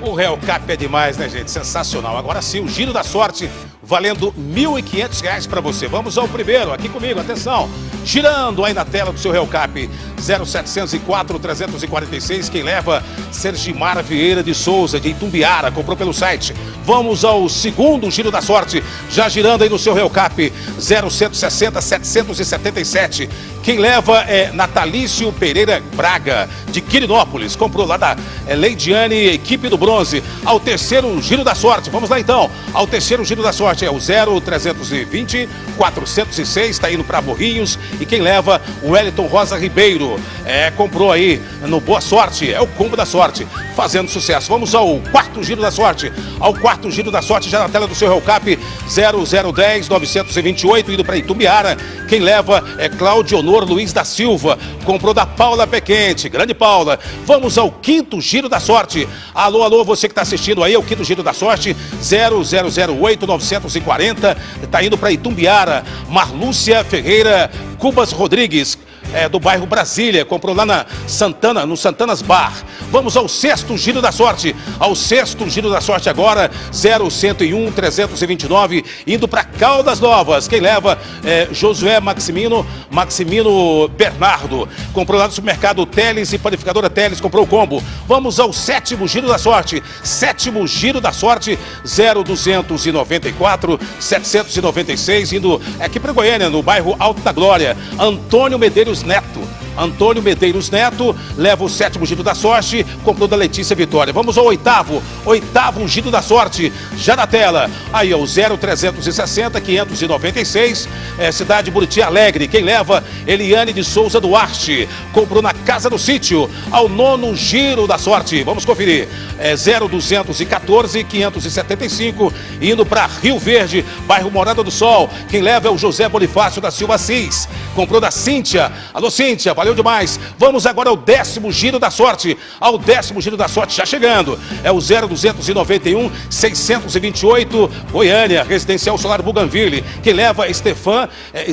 O Real Cap é demais, né, gente? Sensacional. Agora sim, o giro da sorte valendo 1.500 reais para você. Vamos ao primeiro, aqui comigo, atenção. Girando aí na tela do seu Real Cap 0704 346. Quem leva? Sergimar Vieira de Souza, de Itumbiara, comprou pelo site. Vamos ao segundo giro da sorte, já girando aí no seu Real Cap 0160 777. Quem leva é Natalício Pereira Braga, de Quirinópolis. Comprou lá da é, Leidiane, equipe do bronze. Ao terceiro giro da sorte. Vamos lá então. Ao terceiro giro da sorte é o 0320 406. Está indo para Morrinhos. E quem leva? O Wellington Rosa Ribeiro. É, comprou aí no Boa Sorte. É o combo da sorte. Fazendo sucesso. Vamos ao quarto giro da sorte. Ao quarto giro da sorte, já na tela do seu Real Cap 0010 928, indo para Itumbiara. Quem leva é Cláudio Honor Luiz da Silva. Comprou da Paula Pequente. Grande Paula. Vamos ao quinto giro da sorte. Alô, alô, você que está assistindo aí, é o quinto giro da sorte 0008 940. Está indo para Itumbiara. Marlúcia Ferreira Cubas Rodrigues é, do bairro Brasília, comprou lá na Santana, no Santanas Bar. Vamos ao sexto giro da sorte, ao sexto giro da sorte agora, 0101 329, indo para Caldas Novas. Quem leva é Josué Maximino, Maximino Bernardo. Comprou lá no supermercado Teles e panificadora Teles, comprou o combo. Vamos ao sétimo giro da sorte, sétimo giro da sorte, 0294 796, indo aqui para Goiânia, no bairro Alto da Glória. Antônio Medeiros Neto. Antônio Medeiros Neto leva o sétimo giro da sorte, comprou da Letícia Vitória. Vamos ao oitavo, oitavo giro da sorte, já na tela. Aí é o 0360 596, é, cidade Buriti Alegre. Quem leva? Eliane de Souza Duarte. Comprou na Casa do Sítio, ao nono giro da sorte. Vamos conferir. É 0214 575, indo para Rio Verde, bairro Morada do Sol. Quem leva é o José Bonifácio da Silva Assis. Comprou da Cíntia. Alô, Cíntia, valeu demais. Vamos agora ao décimo giro da sorte. Ao décimo giro da sorte, já chegando. É o 0291 628, Goiânia, Residencial Solar Buganville. Quem leva Estefan, é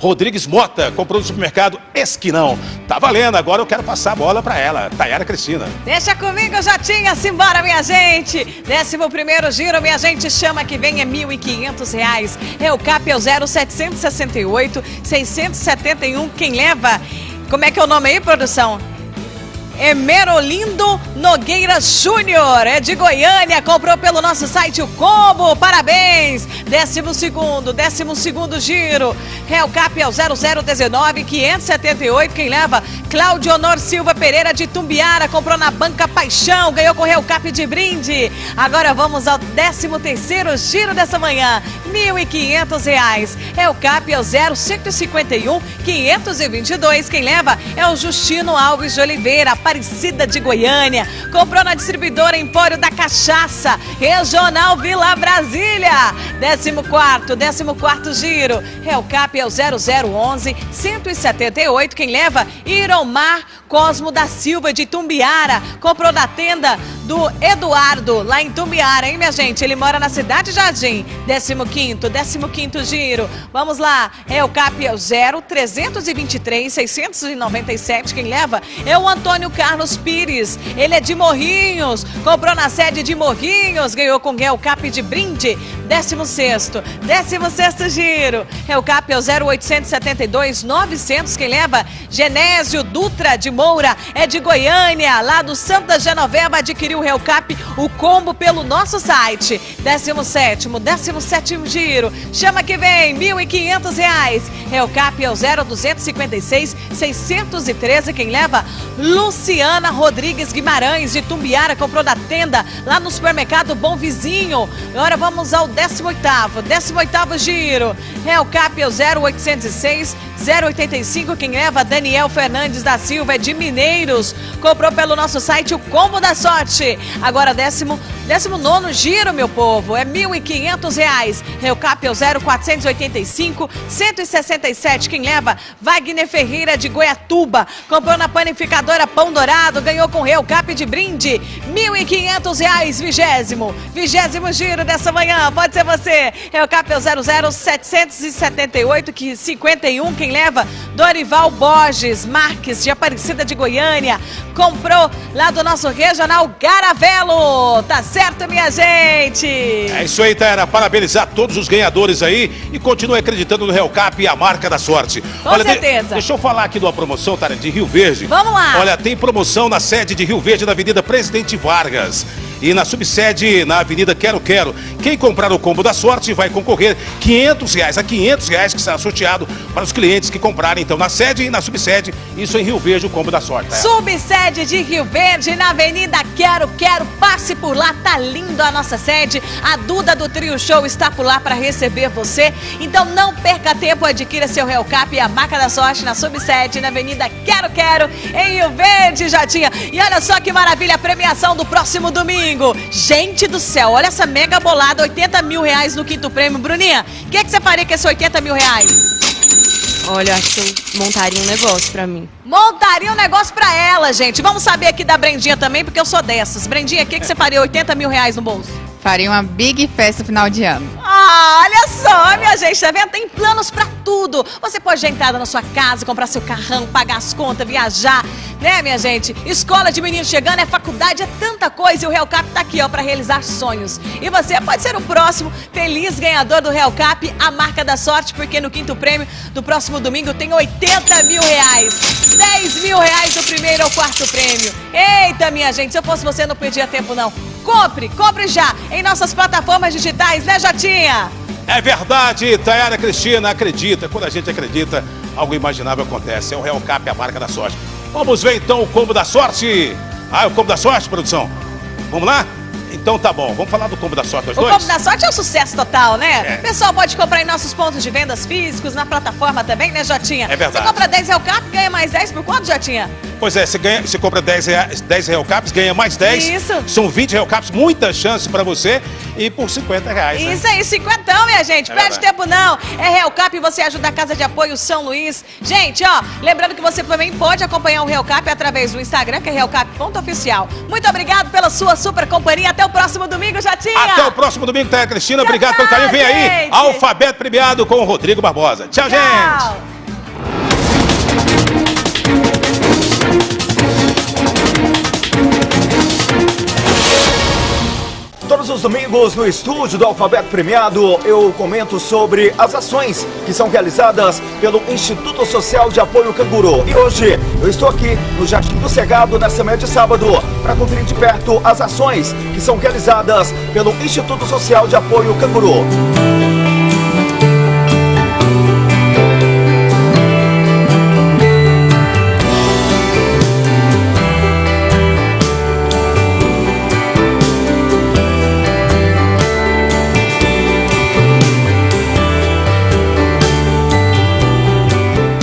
Rodrigues Mota. Comprou no supermercado Esquinão. Tá valendo, agora eu quero passar a bola para ela, Tayara Cristina. Deixa comigo, Jotinha, simbora, minha gente. Décimo primeiro giro, minha gente, chama que vem é 1.500 reais. É o CAP é o 0768 671. Quem leva? Como é que é o nome aí, produção? Emerolindo Nogueira Júnior, é de Goiânia, comprou pelo nosso site o combo, parabéns! Décimo segundo, décimo segundo giro, Cap é o 0019 578, quem leva? Cláudio Honor Silva Pereira de Tumbiara, comprou na Banca Paixão, ganhou com Cap de brinde. Agora vamos ao décimo terceiro giro dessa manhã, R$ 1.500. Cap é o 0151 522, quem leva? É o Justino Alves de Oliveira, Aparecida de Goiânia. Comprou na distribuidora Empório da Cachaça, Regional Vila Brasília. 14 14 giro. Cap é o 0011 178. Quem leva? Iromar Cosmo da Silva de Tumbiara. Comprou da tenda do Eduardo, lá em Tumbiara, hein, minha gente? Ele mora na Cidade Jardim. 15 15 giro. Vamos lá. Cap é o 0323 697. Quem leva? É o Antônio Carlos Pires. Ele é de Morrinhos. Comprou na sede de Morrinhos. Ganhou com o Cap de brinde. 16 16 giro. Cap é o 0872 900. Quem leva? Genésio Dutra de Moura. É de Goiânia. Lá do Santa Genoveva adquiriu o Cap o combo pelo nosso site. 17 17 giro. Chama que vem. 1.500 reais. Cap é o 0256 613. Quem leva? Luciana Rodrigues Guimarães de Tumbiara comprou da tenda lá no supermercado Bom Vizinho. Agora vamos ao 18º, 18º giro. Cap é o 0806 085, quem leva Daniel Fernandes da Silva é de Mineiros. Comprou pelo nosso site o Combo da Sorte. Agora décimo, décimo nono giro, meu povo, é 1.500 reais. Cap é o 0485 167, quem leva Wagner Ferreira de Goiatuba. Comprou na panificadora Pão Dourado, ganhou com Real Cap de brinde. 1.500 reais, vigésimo. Vigésimo giro dessa manhã, pode ser você. Real Cap é o 00778, que 51, quem leva? Dorival Borges Marques, de Aparecida de Goiânia. Comprou lá do nosso regional Garavelo. Tá certo, minha gente? É isso aí, Tayana. Parabenizar todos os ganhadores aí e continue acreditando no Real Cap e a marca da sorte. Com Olha, certeza. De, deixa eu falar aqui de uma promoção, Tayana, de Rio Verde. Vamos lá. Olha, tem promoção na sede de Rio Verde, na Avenida Presidente Vargas e na subsede na Avenida Quero Quero. Quem comprar o combo da sorte vai concorrer 500 reais a 500 reais que será sorteado para os clientes que comprarem então na sede e na subsede. Isso em Rio Verde, o combo da sorte. É. Subsede de Rio Verde, na Avenida Quero Quero. Passe por lá, tá lindo a nossa sede. A Duda do Trio Show está por lá para receber você. Então não perca tempo, adquira seu Real Cap e a marca da sorte na subsede na Avenida Quero Quero, em Rio Verde, Jatinha. E olha só que maravilha a premiação do próximo domingo domingo. Gente do céu, olha essa mega bolada, 80 mil reais no quinto prêmio. Bruninha, o que, é que você faria com esses 80 mil reais? Olha, eu acho que eu montaria um negócio pra mim. Montaria um negócio pra ela, gente. Vamos saber aqui da Brendinha também, porque eu sou dessas. Brendinha, o que, que você faria 80 mil reais no bolso? Faria uma big festa final de ano. Ah, olha só, minha gente, tá vendo? Tem planos pra tudo. Você pode entrar na sua casa, comprar seu carrão, pagar as contas, viajar, né, minha gente? Escola de menino chegando, é faculdade, é tanta coisa. E o Real Cap tá aqui, ó, pra realizar sonhos. E você pode ser o próximo feliz ganhador do Real Cap, a marca da sorte, porque no quinto prêmio do próximo domingo tem 80 mil reais. 10 mil reais do primeiro ao quarto prêmio. Eita, minha gente, se eu fosse você, não perdia tempo, não. Compre, compre já em nossas plataformas digitais, né, Jotinha? É verdade, Tayara Cristina, acredita. Quando a gente acredita, algo imaginável acontece. É o Real Cap, a marca da sorte. Vamos ver então o combo da sorte. Ah, o combo da sorte, produção? Vamos lá? Então tá bom, vamos falar do combo da sorte, os O dois? Combo da Sorte é um sucesso total, né? É. O pessoal pode comprar em nossos pontos de vendas físicos, na plataforma também, né, Jotinha? É verdade. Você compra 10 Real Cap, ganha mais 10 por quanto, Jotinha? Pois é, você, ganha, você compra 10, reais, 10 Real Caps, ganha mais 10. Isso. São 20 Real Caps, muita chance pra você. E por 50 reais. né? Isso aí, cinquentão, minha gente. É Perde verdade. tempo não. É Real Cap e você ajuda a Casa de Apoio São Luís. Gente, ó, lembrando que você também pode acompanhar o Real Cap através do Instagram, que é realcap.oficial. Muito obrigado pela sua super companhia. Até o próximo domingo, Jotinha. Até o próximo domingo, Thalia Cristina. Obrigado pelo carinho. Vem aí, gente. Alfabeto Premiado com o Rodrigo Barbosa. Tchau, gente. Tchau. Todos os domingos no estúdio do Alfabeto Premiado eu comento sobre as ações que são realizadas pelo Instituto Social de Apoio Canguru. E hoje eu estou aqui no Jardim do Cegado nessa manhã de sábado para conferir de perto as ações que são realizadas pelo Instituto Social de Apoio Canguru.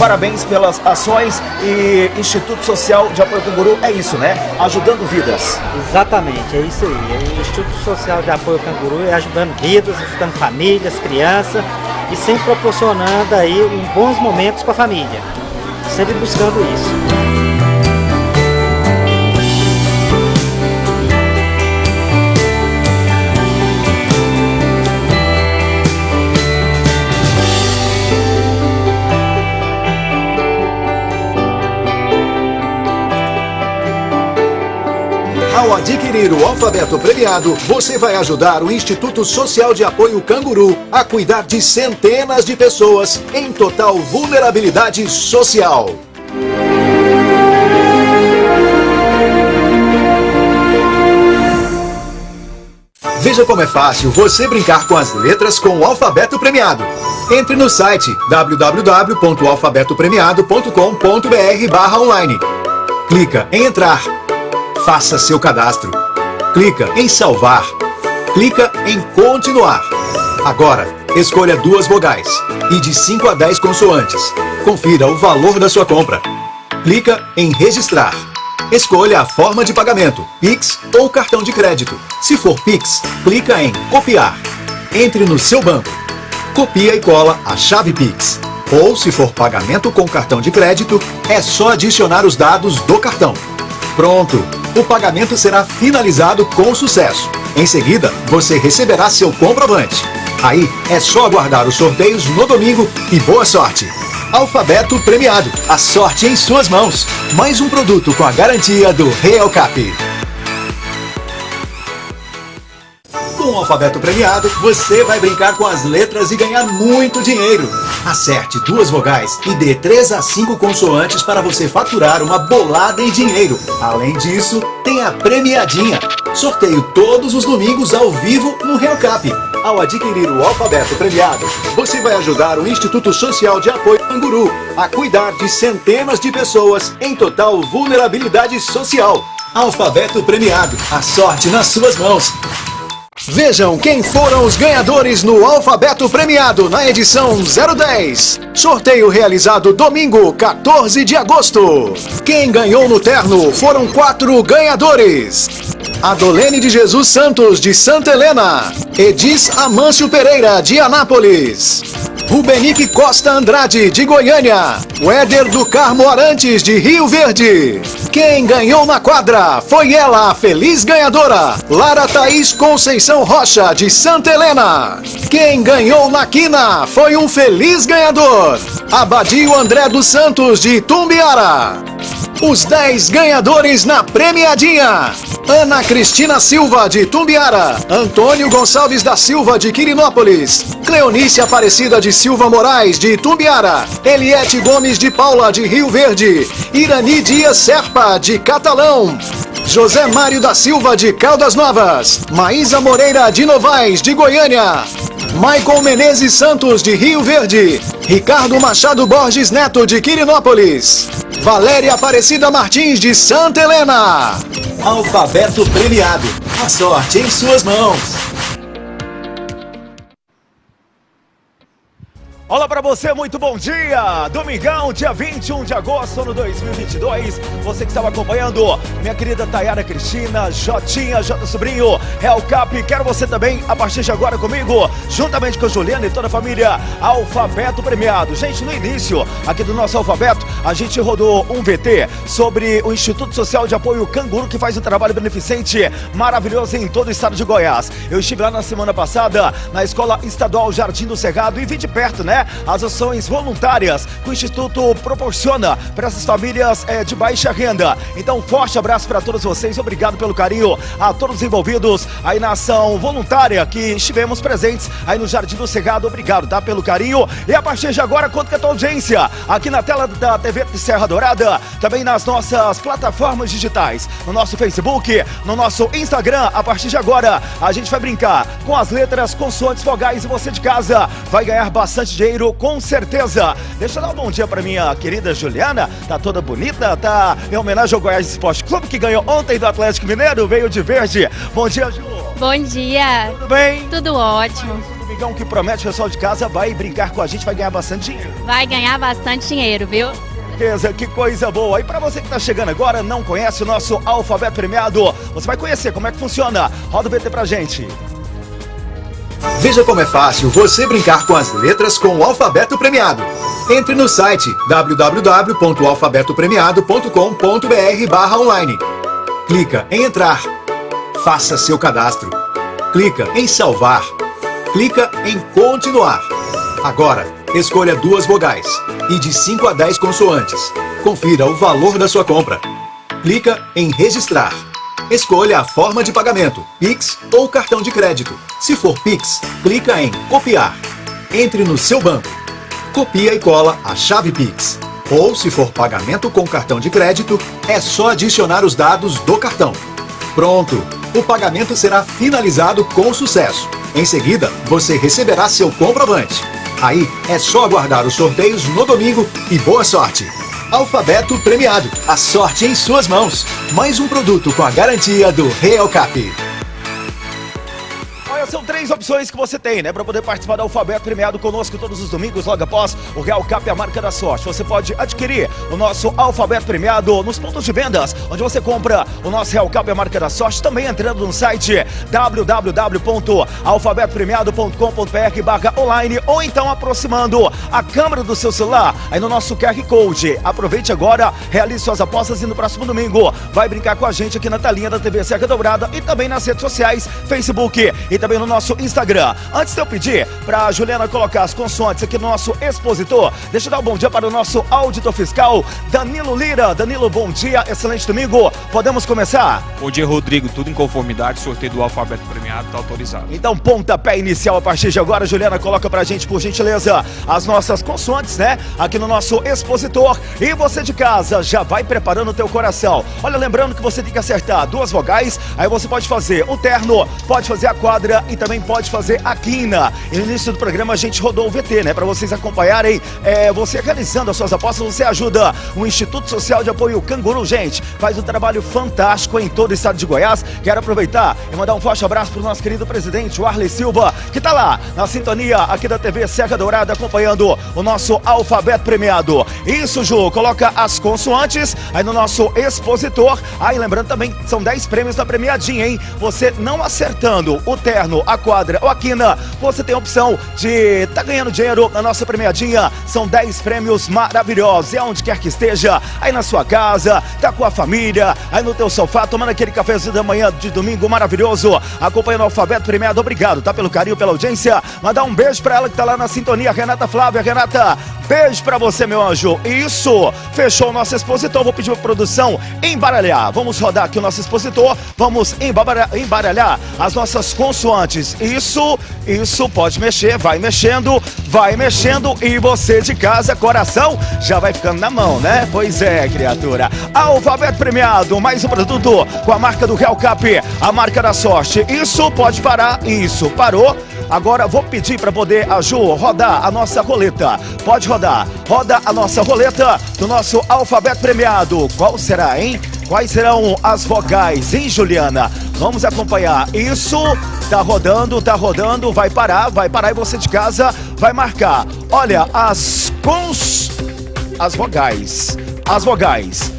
Parabéns pelas ações e Instituto Social de Apoio Canguru é isso, né? Ajudando vidas. Exatamente, é isso aí. O Instituto Social de Apoio Canguru é ajudando vidas, ajudando famílias, crianças e sempre proporcionando aí bons momentos com a família. Sempre buscando isso. Ao adquirir o alfabeto premiado, você vai ajudar o Instituto Social de Apoio Canguru a cuidar de centenas de pessoas em total vulnerabilidade social. Veja como é fácil você brincar com as letras com o alfabeto premiado. Entre no site www.alfabetopremiado.com.br barra online. Clica em entrar. Faça seu cadastro. Clica em salvar. Clica em continuar. Agora, escolha duas vogais e de 5 a 10 consoantes. Confira o valor da sua compra. Clica em registrar. Escolha a forma de pagamento, Pix ou cartão de crédito. Se for Pix, clica em copiar. Entre no seu banco. Copia e cola a chave Pix. Ou se for pagamento com cartão de crédito, é só adicionar os dados do cartão. Pronto! O pagamento será finalizado com sucesso. Em seguida, você receberá seu comprovante. Aí é só aguardar os sorteios no domingo e boa sorte! Alfabeto premiado. A sorte em suas mãos. Mais um produto com a garantia do Real Cap. Com o alfabeto premiado, você vai brincar com as letras e ganhar muito dinheiro. Acerte duas vogais e dê 3 a 5 consoantes para você faturar uma bolada em dinheiro. Além disso, tem a premiadinha. Sorteio todos os domingos ao vivo no Real Cap. Ao adquirir o alfabeto premiado, você vai ajudar o Instituto Social de Apoio Canguru a cuidar de centenas de pessoas em total vulnerabilidade social. Alfabeto premiado, a sorte nas suas mãos. Vejam quem foram os ganhadores no Alfabeto Premiado na edição 010. Sorteio realizado domingo, 14 de agosto. Quem ganhou no terno foram quatro ganhadores. Adolene de Jesus Santos, de Santa Helena. Edis Amâncio Pereira, de Anápolis. Rubenique Costa Andrade, de Goiânia. Éder do Carmo Arantes, de Rio Verde. Quem ganhou na quadra foi ela, a feliz ganhadora, Lara Thaís Conceição Rocha, de Santa Helena. Quem ganhou na quina foi um feliz ganhador, Abadio André dos Santos, de Tumbiara. Os 10 ganhadores na premiadinha. Ana Cristina Silva, de Tumbiara. Antônio Gonçalves da Silva, de Quirinópolis. Cleonice Aparecida de Silva Moraes, de Tumbiara. Eliette Gomes de Paula, de Rio Verde. Irani Dias Serpa, de Catalão. José Mário da Silva, de Caldas Novas. Maísa Moreira de Novaes, de Goiânia. Maicon Menezes Santos, de Rio Verde. Ricardo Machado Borges Neto, de Quirinópolis. Valéria Aparecida Martins, de Santa Helena. Alfabeto premiado. A sorte em suas mãos. Olá para você, muito bom dia! Domingão, dia 21 de agosto de 2022. Você que estava acompanhando, minha querida Tayara Cristina, Jotinha, Jota Sobrinho, Real Cap, quero você também a partir de agora comigo, juntamente com Juliana e toda a família, Alfabeto Premiado. Gente, no início aqui do nosso Alfabeto, a gente rodou um VT sobre o Instituto Social de Apoio Canguru, que faz um trabalho beneficente maravilhoso em todo o estado de Goiás. Eu estive lá na semana passada na Escola Estadual Jardim do Cerrado e vi de perto, né? As ações voluntárias que o Instituto proporciona para essas famílias é, de baixa renda. Então, forte abraço para todos vocês, obrigado pelo carinho a todos os envolvidos aí na ação voluntária que estivemos presentes aí no Jardim do Cerrado. Obrigado, tá? Pelo carinho. E a partir de agora, conta com a tua audiência aqui na tela da TV Serra Dourada, também nas nossas plataformas digitais, no nosso Facebook, no nosso Instagram. A partir de agora, a gente vai brincar com as letras, consoantes, vogais e você de casa vai ganhar bastante dinheiro com certeza. Deixa eu dar um bom dia para minha querida Juliana. Tá toda bonita, tá em homenagem ao Goiás Esporte Clube que ganhou ontem do Atlético Mineiro, veio de verde. Bom dia, Ju. Bom dia. Tudo bem? Tudo ótimo. Domingão que promete, o pessoal de casa vai brincar com a gente, vai ganhar bastante dinheiro. Vai ganhar bastante dinheiro, viu? certeza, que coisa boa. E para você que está chegando agora, não conhece o nosso alfabeto premiado, você vai conhecer como é que funciona. Roda o VT pra gente. Veja como é fácil você brincar com as letras com o alfabeto premiado. Entre no site www.alfabetopremiado.com.br online. Clica em entrar. Faça seu cadastro. Clica em salvar. Clica em continuar. Agora, escolha duas vogais e de 5 a 10 consoantes. Confira o valor da sua compra. Clica em registrar. Escolha a forma de pagamento, Pix ou cartão de crédito. Se for Pix, clica em copiar. Entre no seu banco. Copia e cola a chave Pix. Ou se for pagamento com cartão de crédito, é só adicionar os dados do cartão. Pronto! O pagamento será finalizado com sucesso. Em seguida, você receberá seu comprovante. Aí é só aguardar os sorteios no domingo e boa sorte! Alfabeto premiado. A sorte em suas mãos. Mais um produto com a garantia do Real Cap. São três opções que você tem, né? Para poder participar do Alfabeto Premiado conosco todos os domingos, logo após o Real Cap, a marca da sorte. Você pode adquirir o nosso Alfabeto Premiado nos pontos de vendas, onde você compra o nosso Real Cap, a marca da sorte, também entrando no site www.alfabetopremiado.com.br barra online ou então aproximando a câmera do seu celular aí no nosso QR Code. Aproveite agora, realize suas apostas e no próximo domingo vai brincar com a gente aqui na telinha da TV Serra Dourada e também nas redes sociais, Facebook e também no nosso Instagram. Antes de eu pedir para a Juliana colocar as consoantes aqui no nosso expositor, deixa eu dar um bom dia para o nosso auditor fiscal, Danilo Lira. Danilo, bom dia, excelente domingo. Podemos começar? Bom dia, Rodrigo. Tudo em conformidade, sorteio do alfabeto premiado está autorizado. Então, pontapé inicial a partir de agora. Juliana, coloca pra gente, por gentileza, as nossas consoantes, né? Aqui no nosso expositor. E você de casa, já vai preparando o teu coração. Olha, lembrando que você tem que acertar duas vogais, aí você pode fazer o terno, pode fazer a quadra e também pode fazer a quina. No início do programa a gente rodou o VT, né? Para vocês acompanharem, é, você realizando as suas apostas, você ajuda o Instituto Social de Apoio Canguru, gente. Faz um trabalho fantástico em todo o estado de Goiás. Quero aproveitar e mandar um forte abraço pro nosso querido presidente, o Arley Silva, que tá lá na sintonia aqui da TV Serra Dourada, acompanhando o nosso alfabeto premiado. Isso, Ju, coloca as consoantes aí no nosso expositor. Aí, lembrando também, são 10 prêmios da premiadinha, hein? Você não acertando o terno, a quadra ou a quina, você tem a opção de tá ganhando dinheiro na nossa premiadinha. São 10 prêmios maravilhosos. E aonde quer que esteja, aí na sua casa, tá com a família, aí no teu sofá, tomando aquele cafezinho da manhã de domingo maravilhoso, acompanhando o alfabeto premiado. Obrigado, tá? Pelo carinho, pela audiência. Mandar um beijo pra ela que tá lá na sintonia, Renata Flávia. Renata, beijo pra você, meu anjo. Isso, fechou o nosso expositor. Vou pedir pra produção embaralhar. Vamos rodar aqui o nosso expositor. Vamos embaralhar, embaralhar as nossas consoantes. Isso, isso, pode mexer, vai mexendo, vai mexendo. E você de casa, coração, já vai ficando na mão, né? Pois é, criatura. Alfabeto premiado, mais um produto com a marca do Real Cap, a marca da sorte. Isso, pode parar. Isso, parou. Agora vou pedir para poder a Ju rodar a nossa roleta. Pode rodar. Roda a nossa roleta do nosso alfabeto premiado. Qual será, hein? Quais serão as vogais, hein, Juliana? Vamos acompanhar. Isso tá rodando, tá rodando, vai parar, vai parar e você de casa vai marcar. Olha, as cons as vogais. As vogais.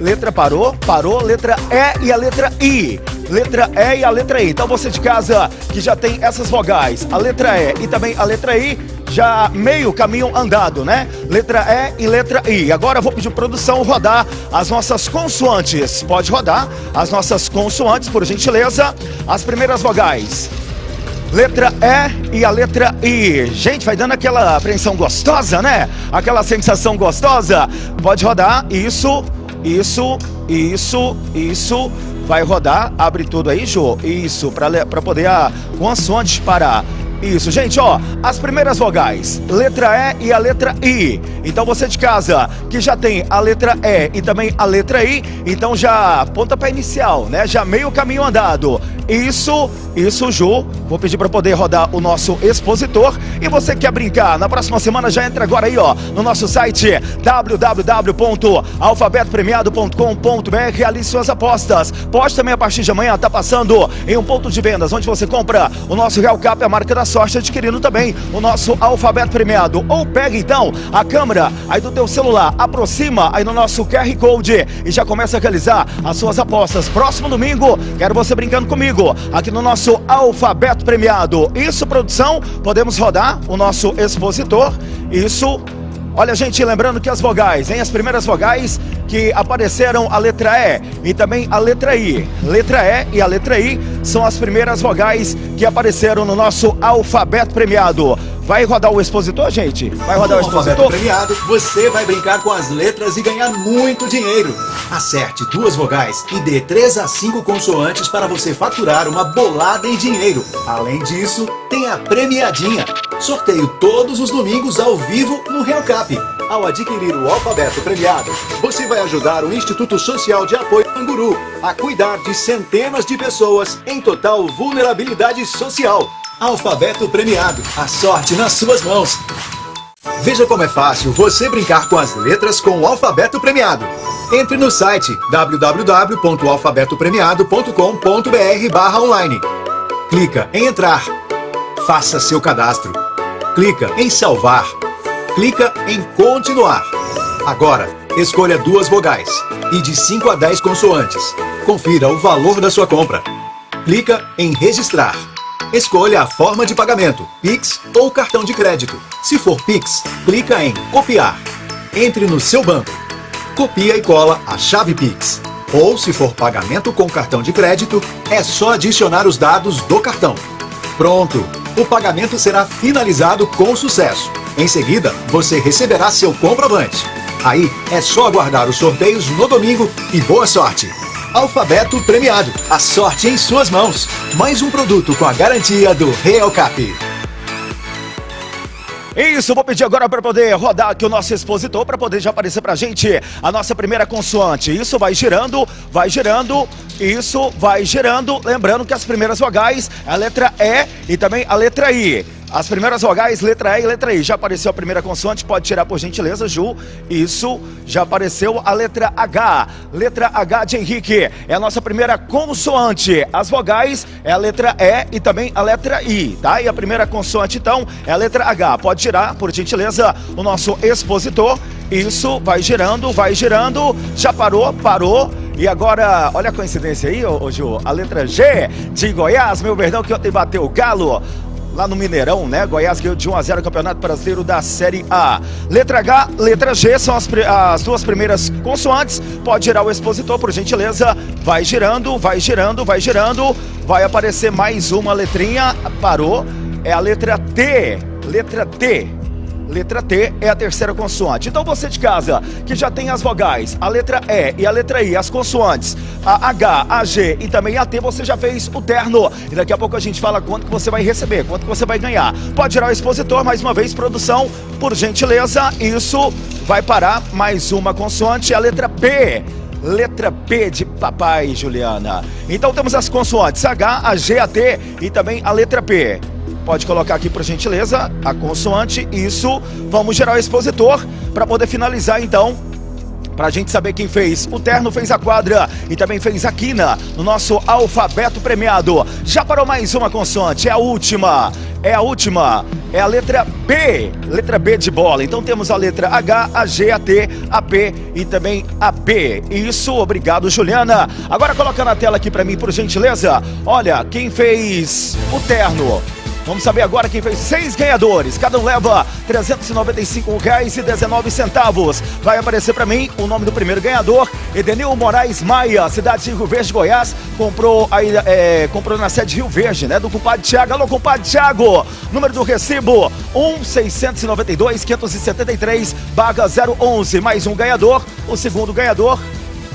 Letra parou, parou, letra E e a letra I. Letra E e a letra I. Então você de casa que já tem essas vogais, a letra E e também a letra I, já meio caminho andado, né? Letra E e letra I. Agora eu vou pedir produção rodar as nossas consoantes. Pode rodar as nossas consoantes, por gentileza. As primeiras vogais. Letra E e a letra I. Gente, vai dando aquela apreensão gostosa, né? Aquela sensação gostosa. Pode rodar. Isso, isso, isso, isso. Vai rodar. Abre tudo aí, Jô. Isso, para poder a consoante parar. Isso, gente, ó, as primeiras vogais, letra E e a letra I. Então você de casa que já tem a letra E e também a letra I, então já pontapé inicial, né? Já meio caminho andado. Isso, isso, Ju. Vou pedir para poder rodar o nosso expositor. E você quer brincar? Na próxima semana já entra agora aí, ó, no nosso site www.alfabetopremiado.com.br. Realize suas apostas. Pode também a partir de amanhã tá passando em um ponto de vendas onde você compra o nosso Real Cap, a marca da sorte, adquirindo também o nosso alfabeto premiado. Ou pega então a câmera aí do teu celular, aproxima aí no nosso QR Code e já começa a realizar as suas apostas. Próximo domingo, quero você brincando comigo aqui no nosso alfabeto premiado. Isso, produção, podemos rodar o nosso expositor. Isso. Olha, gente, lembrando que as vogais, hein? As primeiras vogais que apareceram a letra E e também a letra I. Letra E e a letra I são as primeiras vogais que apareceram no nosso alfabeto premiado. Vai rodar o expositor, gente? Vai rodar o alfabeto expositor? premiado, você vai brincar com as letras e ganhar muito dinheiro. Acerte duas vogais e dê três a cinco consoantes para você faturar uma bolada em dinheiro. Além disso, tem a premiadinha. Sorteio todos os domingos ao vivo no Real Cap. Ao adquirir o alfabeto premiado, você vai ajudar o Instituto Social de Apoio Canguru a cuidar de centenas de pessoas em total vulnerabilidade social. Alfabeto premiado, a sorte nas suas mãos. Veja como é fácil você brincar com as letras com o alfabeto premiado. Entre no site www.alfabetopremiado.com.br online. Clica em entrar. Faça seu cadastro. Clica em salvar. Clica em continuar. Agora, escolha duas vogais e de 5 a 10 consoantes. Confira o valor da sua compra. Clica em registrar. Escolha a forma de pagamento, Pix ou cartão de crédito. Se for Pix, clica em copiar. Entre no seu banco. Copia e cola a chave Pix. Ou se for pagamento com cartão de crédito, é só adicionar os dados do cartão. Pronto! O pagamento será finalizado com sucesso. Em seguida, você receberá seu comprovante. Aí é só aguardar os sorteios no domingo e boa sorte! Alfabeto premiado. A sorte em suas mãos. Mais um produto com a garantia do Real Cap. Isso, vou pedir agora para poder rodar aqui o nosso expositor, para poder já aparecer pra gente a nossa primeira consoante. Isso vai girando, vai girando, isso vai girando. Lembrando que as primeiras vogais a letra E e também a letra I. As primeiras vogais, letra E e letra I. Já apareceu a primeira consoante, pode tirar por gentileza, Ju. Isso, já apareceu a letra H. Letra H de Henrique é a nossa primeira consoante. As vogais é a letra E e também a letra I, tá? E a primeira consoante, então, é a letra H. Pode tirar, por gentileza, o nosso expositor. Isso, vai girando, vai girando. Já parou, parou. E agora, olha a coincidência aí, ô, ô Ju. A letra G de Goiás, meu perdão, que ontem bateu o galo lá no Mineirão, né? Goiás ganhou de 1 a 0 o Campeonato Brasileiro da Série A. Letra H, letra G são as, as duas primeiras consoantes. Pode girar o expositor, por gentileza. Vai girando, vai girando, vai girando. Vai aparecer mais uma letrinha. Parou. É a letra T. Letra T. Letra T é a terceira consoante. Então você de casa, que já tem as vogais, a letra E e a letra I, as consoantes, a H, a G e também a T, você já fez o terno. E daqui a pouco a gente fala quanto que você vai receber, quanto que você vai ganhar. Pode tirar o expositor, mais uma vez, produção, por gentileza. Isso vai parar mais uma consoante, a letra P. Letra P de papai, Juliana. Então temos as consoantes H, a G, a T e também a letra P. pode colocar aqui por gentileza a consoante. Isso. Vamos gerar o expositor para poder finalizar então Pra gente saber quem fez. O Terno fez a quadra e também fez a quina no nosso alfabeto premiado. Já parou mais uma consoante, é a última. É a última, é a letra B, letra B de bola. Então temos a letra H, a G, a T, a P e também a B. Isso, obrigado Juliana. Agora coloca na tela aqui pra mim, por gentileza. Olha, quem fez o terno Vamos saber agora quem fez seis ganhadores. Cada um leva R$ 395,19. Vai aparecer para mim o nome do primeiro ganhador, Edenil Moraes Maia, cidade de Rio Verde, Goiás. Comprou, aí, é, comprou na sede Rio Verde, né? Do compadre Thiago. Alô, compadre Thiago. Número do recibo, 1692573, vaga 011. Mais um ganhador. O segundo ganhador,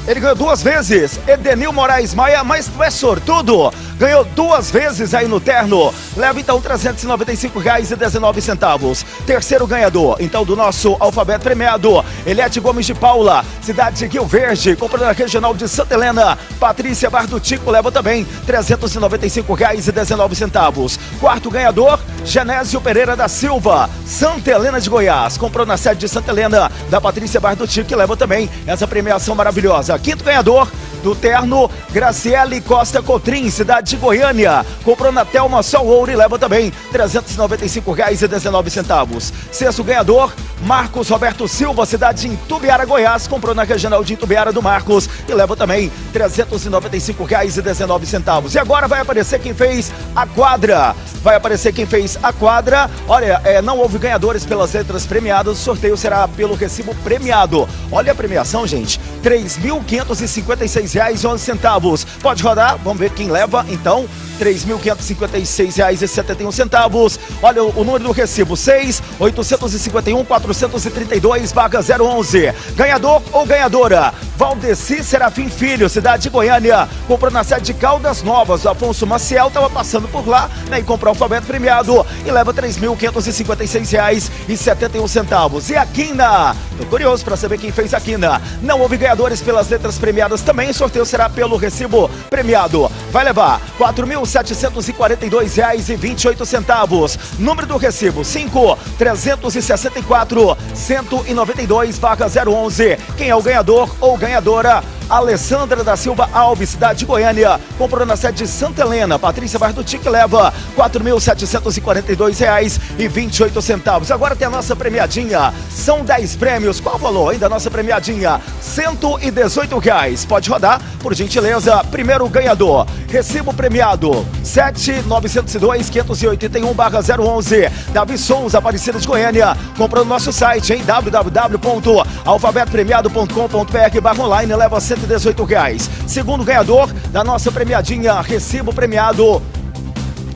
ele ganhou duas vezes. Edenil Moraes Maia, mas tu é sortudo. Ganhou duas vezes aí no terno. Leva então R$ 395,19. Terceiro ganhador, então, do nosso alfabeto premiado. Eliette Gomes de Paula, cidade de Rio Verde, comprando na regional de Santa Helena. Patrícia Bardutico leva também R$ 395,19. Quarto ganhador, Genésio Pereira da Silva, Santa Helena de Goiás. Comprou na sede de Santa Helena, da Patrícia Bardutico, que leva também essa premiação maravilhosa. Quinto ganhador, do terno, Graciele Costa Cotrim, cidade de Goiânia. Comprou na Telma Sol Ouro e leva também R$ 395,19. Sexto ganhador, Marcos Roberto Silva, cidade de Intubiara, Goiás. Comprou na regional de Intubiara do Marcos e leva também R$ 395,19. E agora vai aparecer quem fez a quadra. Vai aparecer quem fez a quadra. Olha, é, não houve ganhadores pelas letras premiadas. O sorteio será pelo recibo premiado. Olha a premiação, gente. R$ 3.556,11. Pode rodar, vamos ver quem leva então. R$ 3.556,71. Olha o, número do recibo: 6 851 432 vaga 011. Ganhador ou ganhadora? Valdeci Serafim Filho, cidade de Goiânia. Comprou na sede de Caldas Novas. O Afonso Maciel estava passando por lá né, e comprou o alfabeto premiado e leva R$ 3.556,71. E a Quina? Tô curioso para saber quem fez a Quina. Não houve ganhadores pelas letras premiadas também. O sorteio será pelo recibo premiado. Vai levar R$ 4.742,28. Número do recibo: 5 364 192 vaga 011. Quem é o ganhador ou ganhadora? Alessandra da Silva Alves, cidade de Goiânia. Comprou na sede de Santa Helena. Patrícia Bardutic leva R$ 4.742,28. Agora tem a nossa premiadinha. São 10 prêmios. Qual o valor aí da nossa premiadinha? 118 reais. Pode rodar, por gentileza. Primeiro ganhador. Recibo premiado 7902-581-011. Davi Souza, Aparecida de Goiânia. Comprou no nosso site em www.alfabetopremiado.com.br barra online. Leva 118 reais. Segundo ganhador da nossa premiadinha, recibo premiado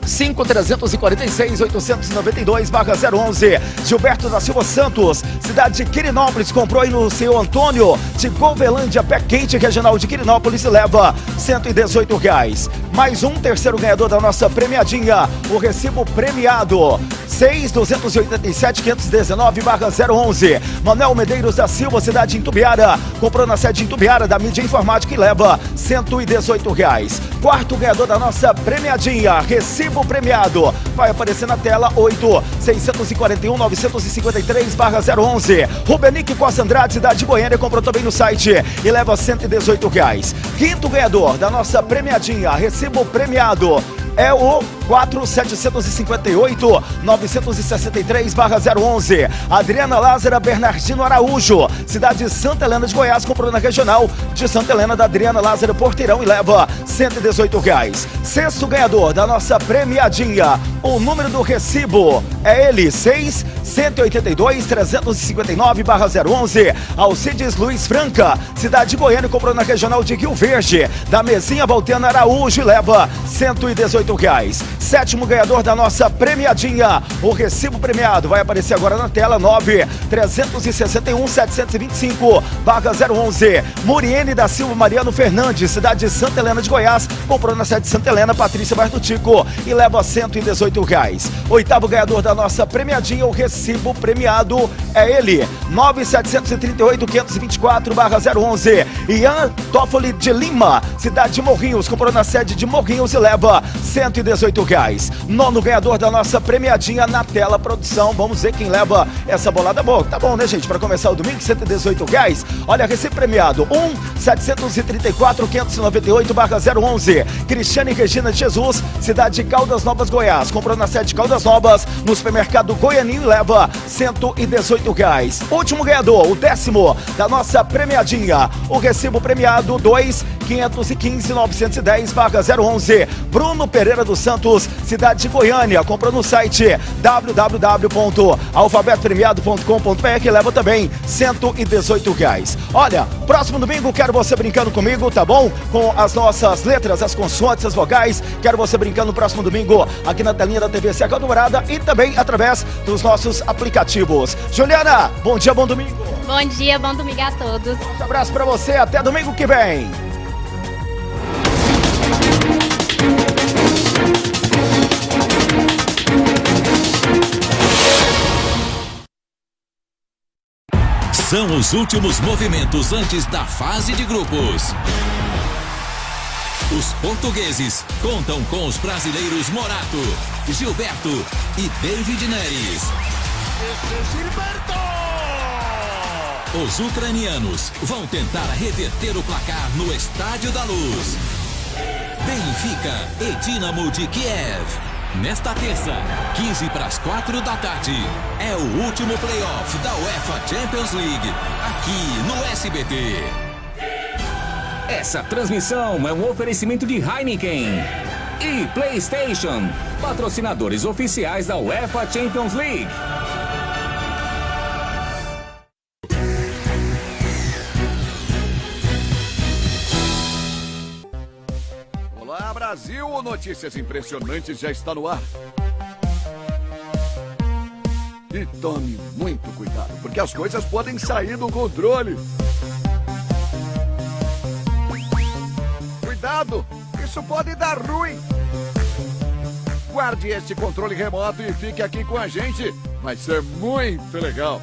5-346-892-011. Gilberto da Silva Santos, cidade de Quirinópolis, comprou aí no seu Antônio de Golvelândia, pé quente, regional de Quirinópolis, e leva 118 reais. Mais um terceiro ganhador da nossa premiadinha, o recibo premiado. 6 287 519 011. Manuel Medeiros da Silva, cidade de Intubiara, comprou na sede de Intubiara da mídia informática e leva 118 reais. Quarto ganhador da nossa premiadinha, recibo premiado. Vai aparecer na tela 8 641 953 011. Rubenique Costa Andrade, cidade de Goiânia, comprou também no site e leva 118 reais. Quinto ganhador da nossa premiadinha, recibo premiado é o 4758 963 011. Adriana Lázara Bernardino Araújo, cidade de Santa Helena de Goiás, comprou na regional de Santa Helena da Adriana Lázaro Porteirão e leva 118 reais. Sexto ganhador da nossa premiadinha, o número do recibo é ele, 6 182 359 011. Alcides Luiz Franca, cidade de Goiânia, comprou na regional de Rio Verde, da Mesinha Valtena Araújo e leva 118 reais. Sétimo ganhador da nossa premiadinha. O recibo premiado vai aparecer agora na tela 9 361 725 vaga 011. Muriene da Silva Mariano Fernandes, cidade de Santa Helena de Goiás, comprou na sede de Santa Helena Patrícia Bartutico e leva 118 reais. Oitavo ganhador da nossa premiadinha, o recibo premiado é ele, 9738 524 barra 011. Ian Toffoli de Lima, cidade de Morrinhos, comprou na sede de Morrinhos e leva 118 reais. Nono ganhador da nossa premiadinha na tela produção. Vamos ver quem leva essa bolada boa. Tá bom, né, gente? Para começar o domingo, 118 reais. Olha, recém premiado. 1 734 598 barra 011. Cristiane Regina Jesus, cidade de Caldas Novas, Goiás. Comprou na sede Caldas Novas, no supermercado Goianinho leva 118 reais. Último ganhador, o décimo da nossa premiadinha. O recibo premiado 2 515 910 barra 011. Bruno Pereira dos Santos, cidade de Goiânia. Comprou no site www.alfabetopremiado.com.br que leva também 118 reais. Olha, próximo domingo quero você brincando comigo, tá bom? Com as nossas letras, as consoantes, as vogais. Quero você brincando no próximo domingo aqui na telinha da TV Seca Dourada e também através dos nossos aplicativos. Juliana, bom dia, bom domingo. Bom dia, bom domingo a todos. Um abraço pra você, até domingo que vem. São os últimos movimentos antes da fase de grupos. Os portugueses contam com os brasileiros Morato, Gilberto e David Neres. Os ucranianos vão tentar reverter o placar no Estádio da Luz. Benfica e Dinamo de Kiev. Nesta terça, 15 para as 4 da tarde, é o último playoff da UEFA Champions League, aqui no SBT. Essa transmissão é um oferecimento de Heineken e PlayStation, patrocinadores oficiais da UEFA Champions League. Brasil! O Notícias Impressionantes já está no ar. E tome muito cuidado, porque as coisas podem sair do controle. Cuidado! Isso pode dar ruim! Guarde este controle remoto e fique aqui com a gente. Vai ser muito legal.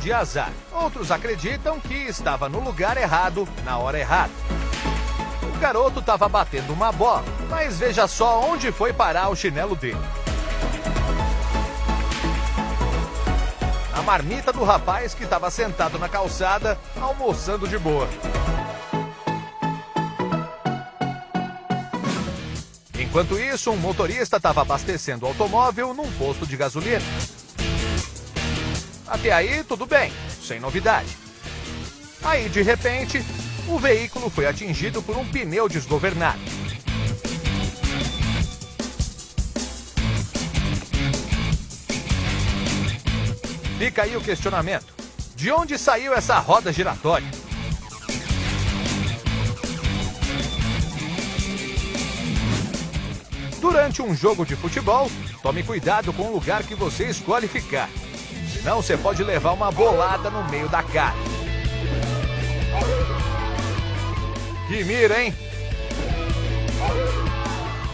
De azar, outros acreditam que estava no lugar errado, na hora errada. O garoto estava batendo uma bola, mas veja só onde foi parar o chinelo dele. A marmita do rapaz que estava sentado na calçada, almoçando de boa. Enquanto isso, um motorista estava abastecendo o automóvel num posto de gasolina. Até aí, tudo bem, sem novidade. Aí, de repente, o veículo foi atingido por um pneu desgovernado. Fica aí o questionamento: de onde saiu essa roda giratória? Durante um jogo de futebol, tome cuidado com o lugar que você escolhe ficar. Senão você pode levar uma bolada no meio da cara. Que mira, hein?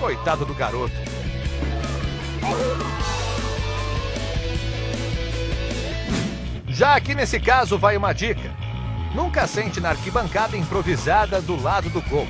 Coitado do garoto. Já aqui nesse caso vai uma dica. Nunca sente na arquibancada improvisada do lado do gol.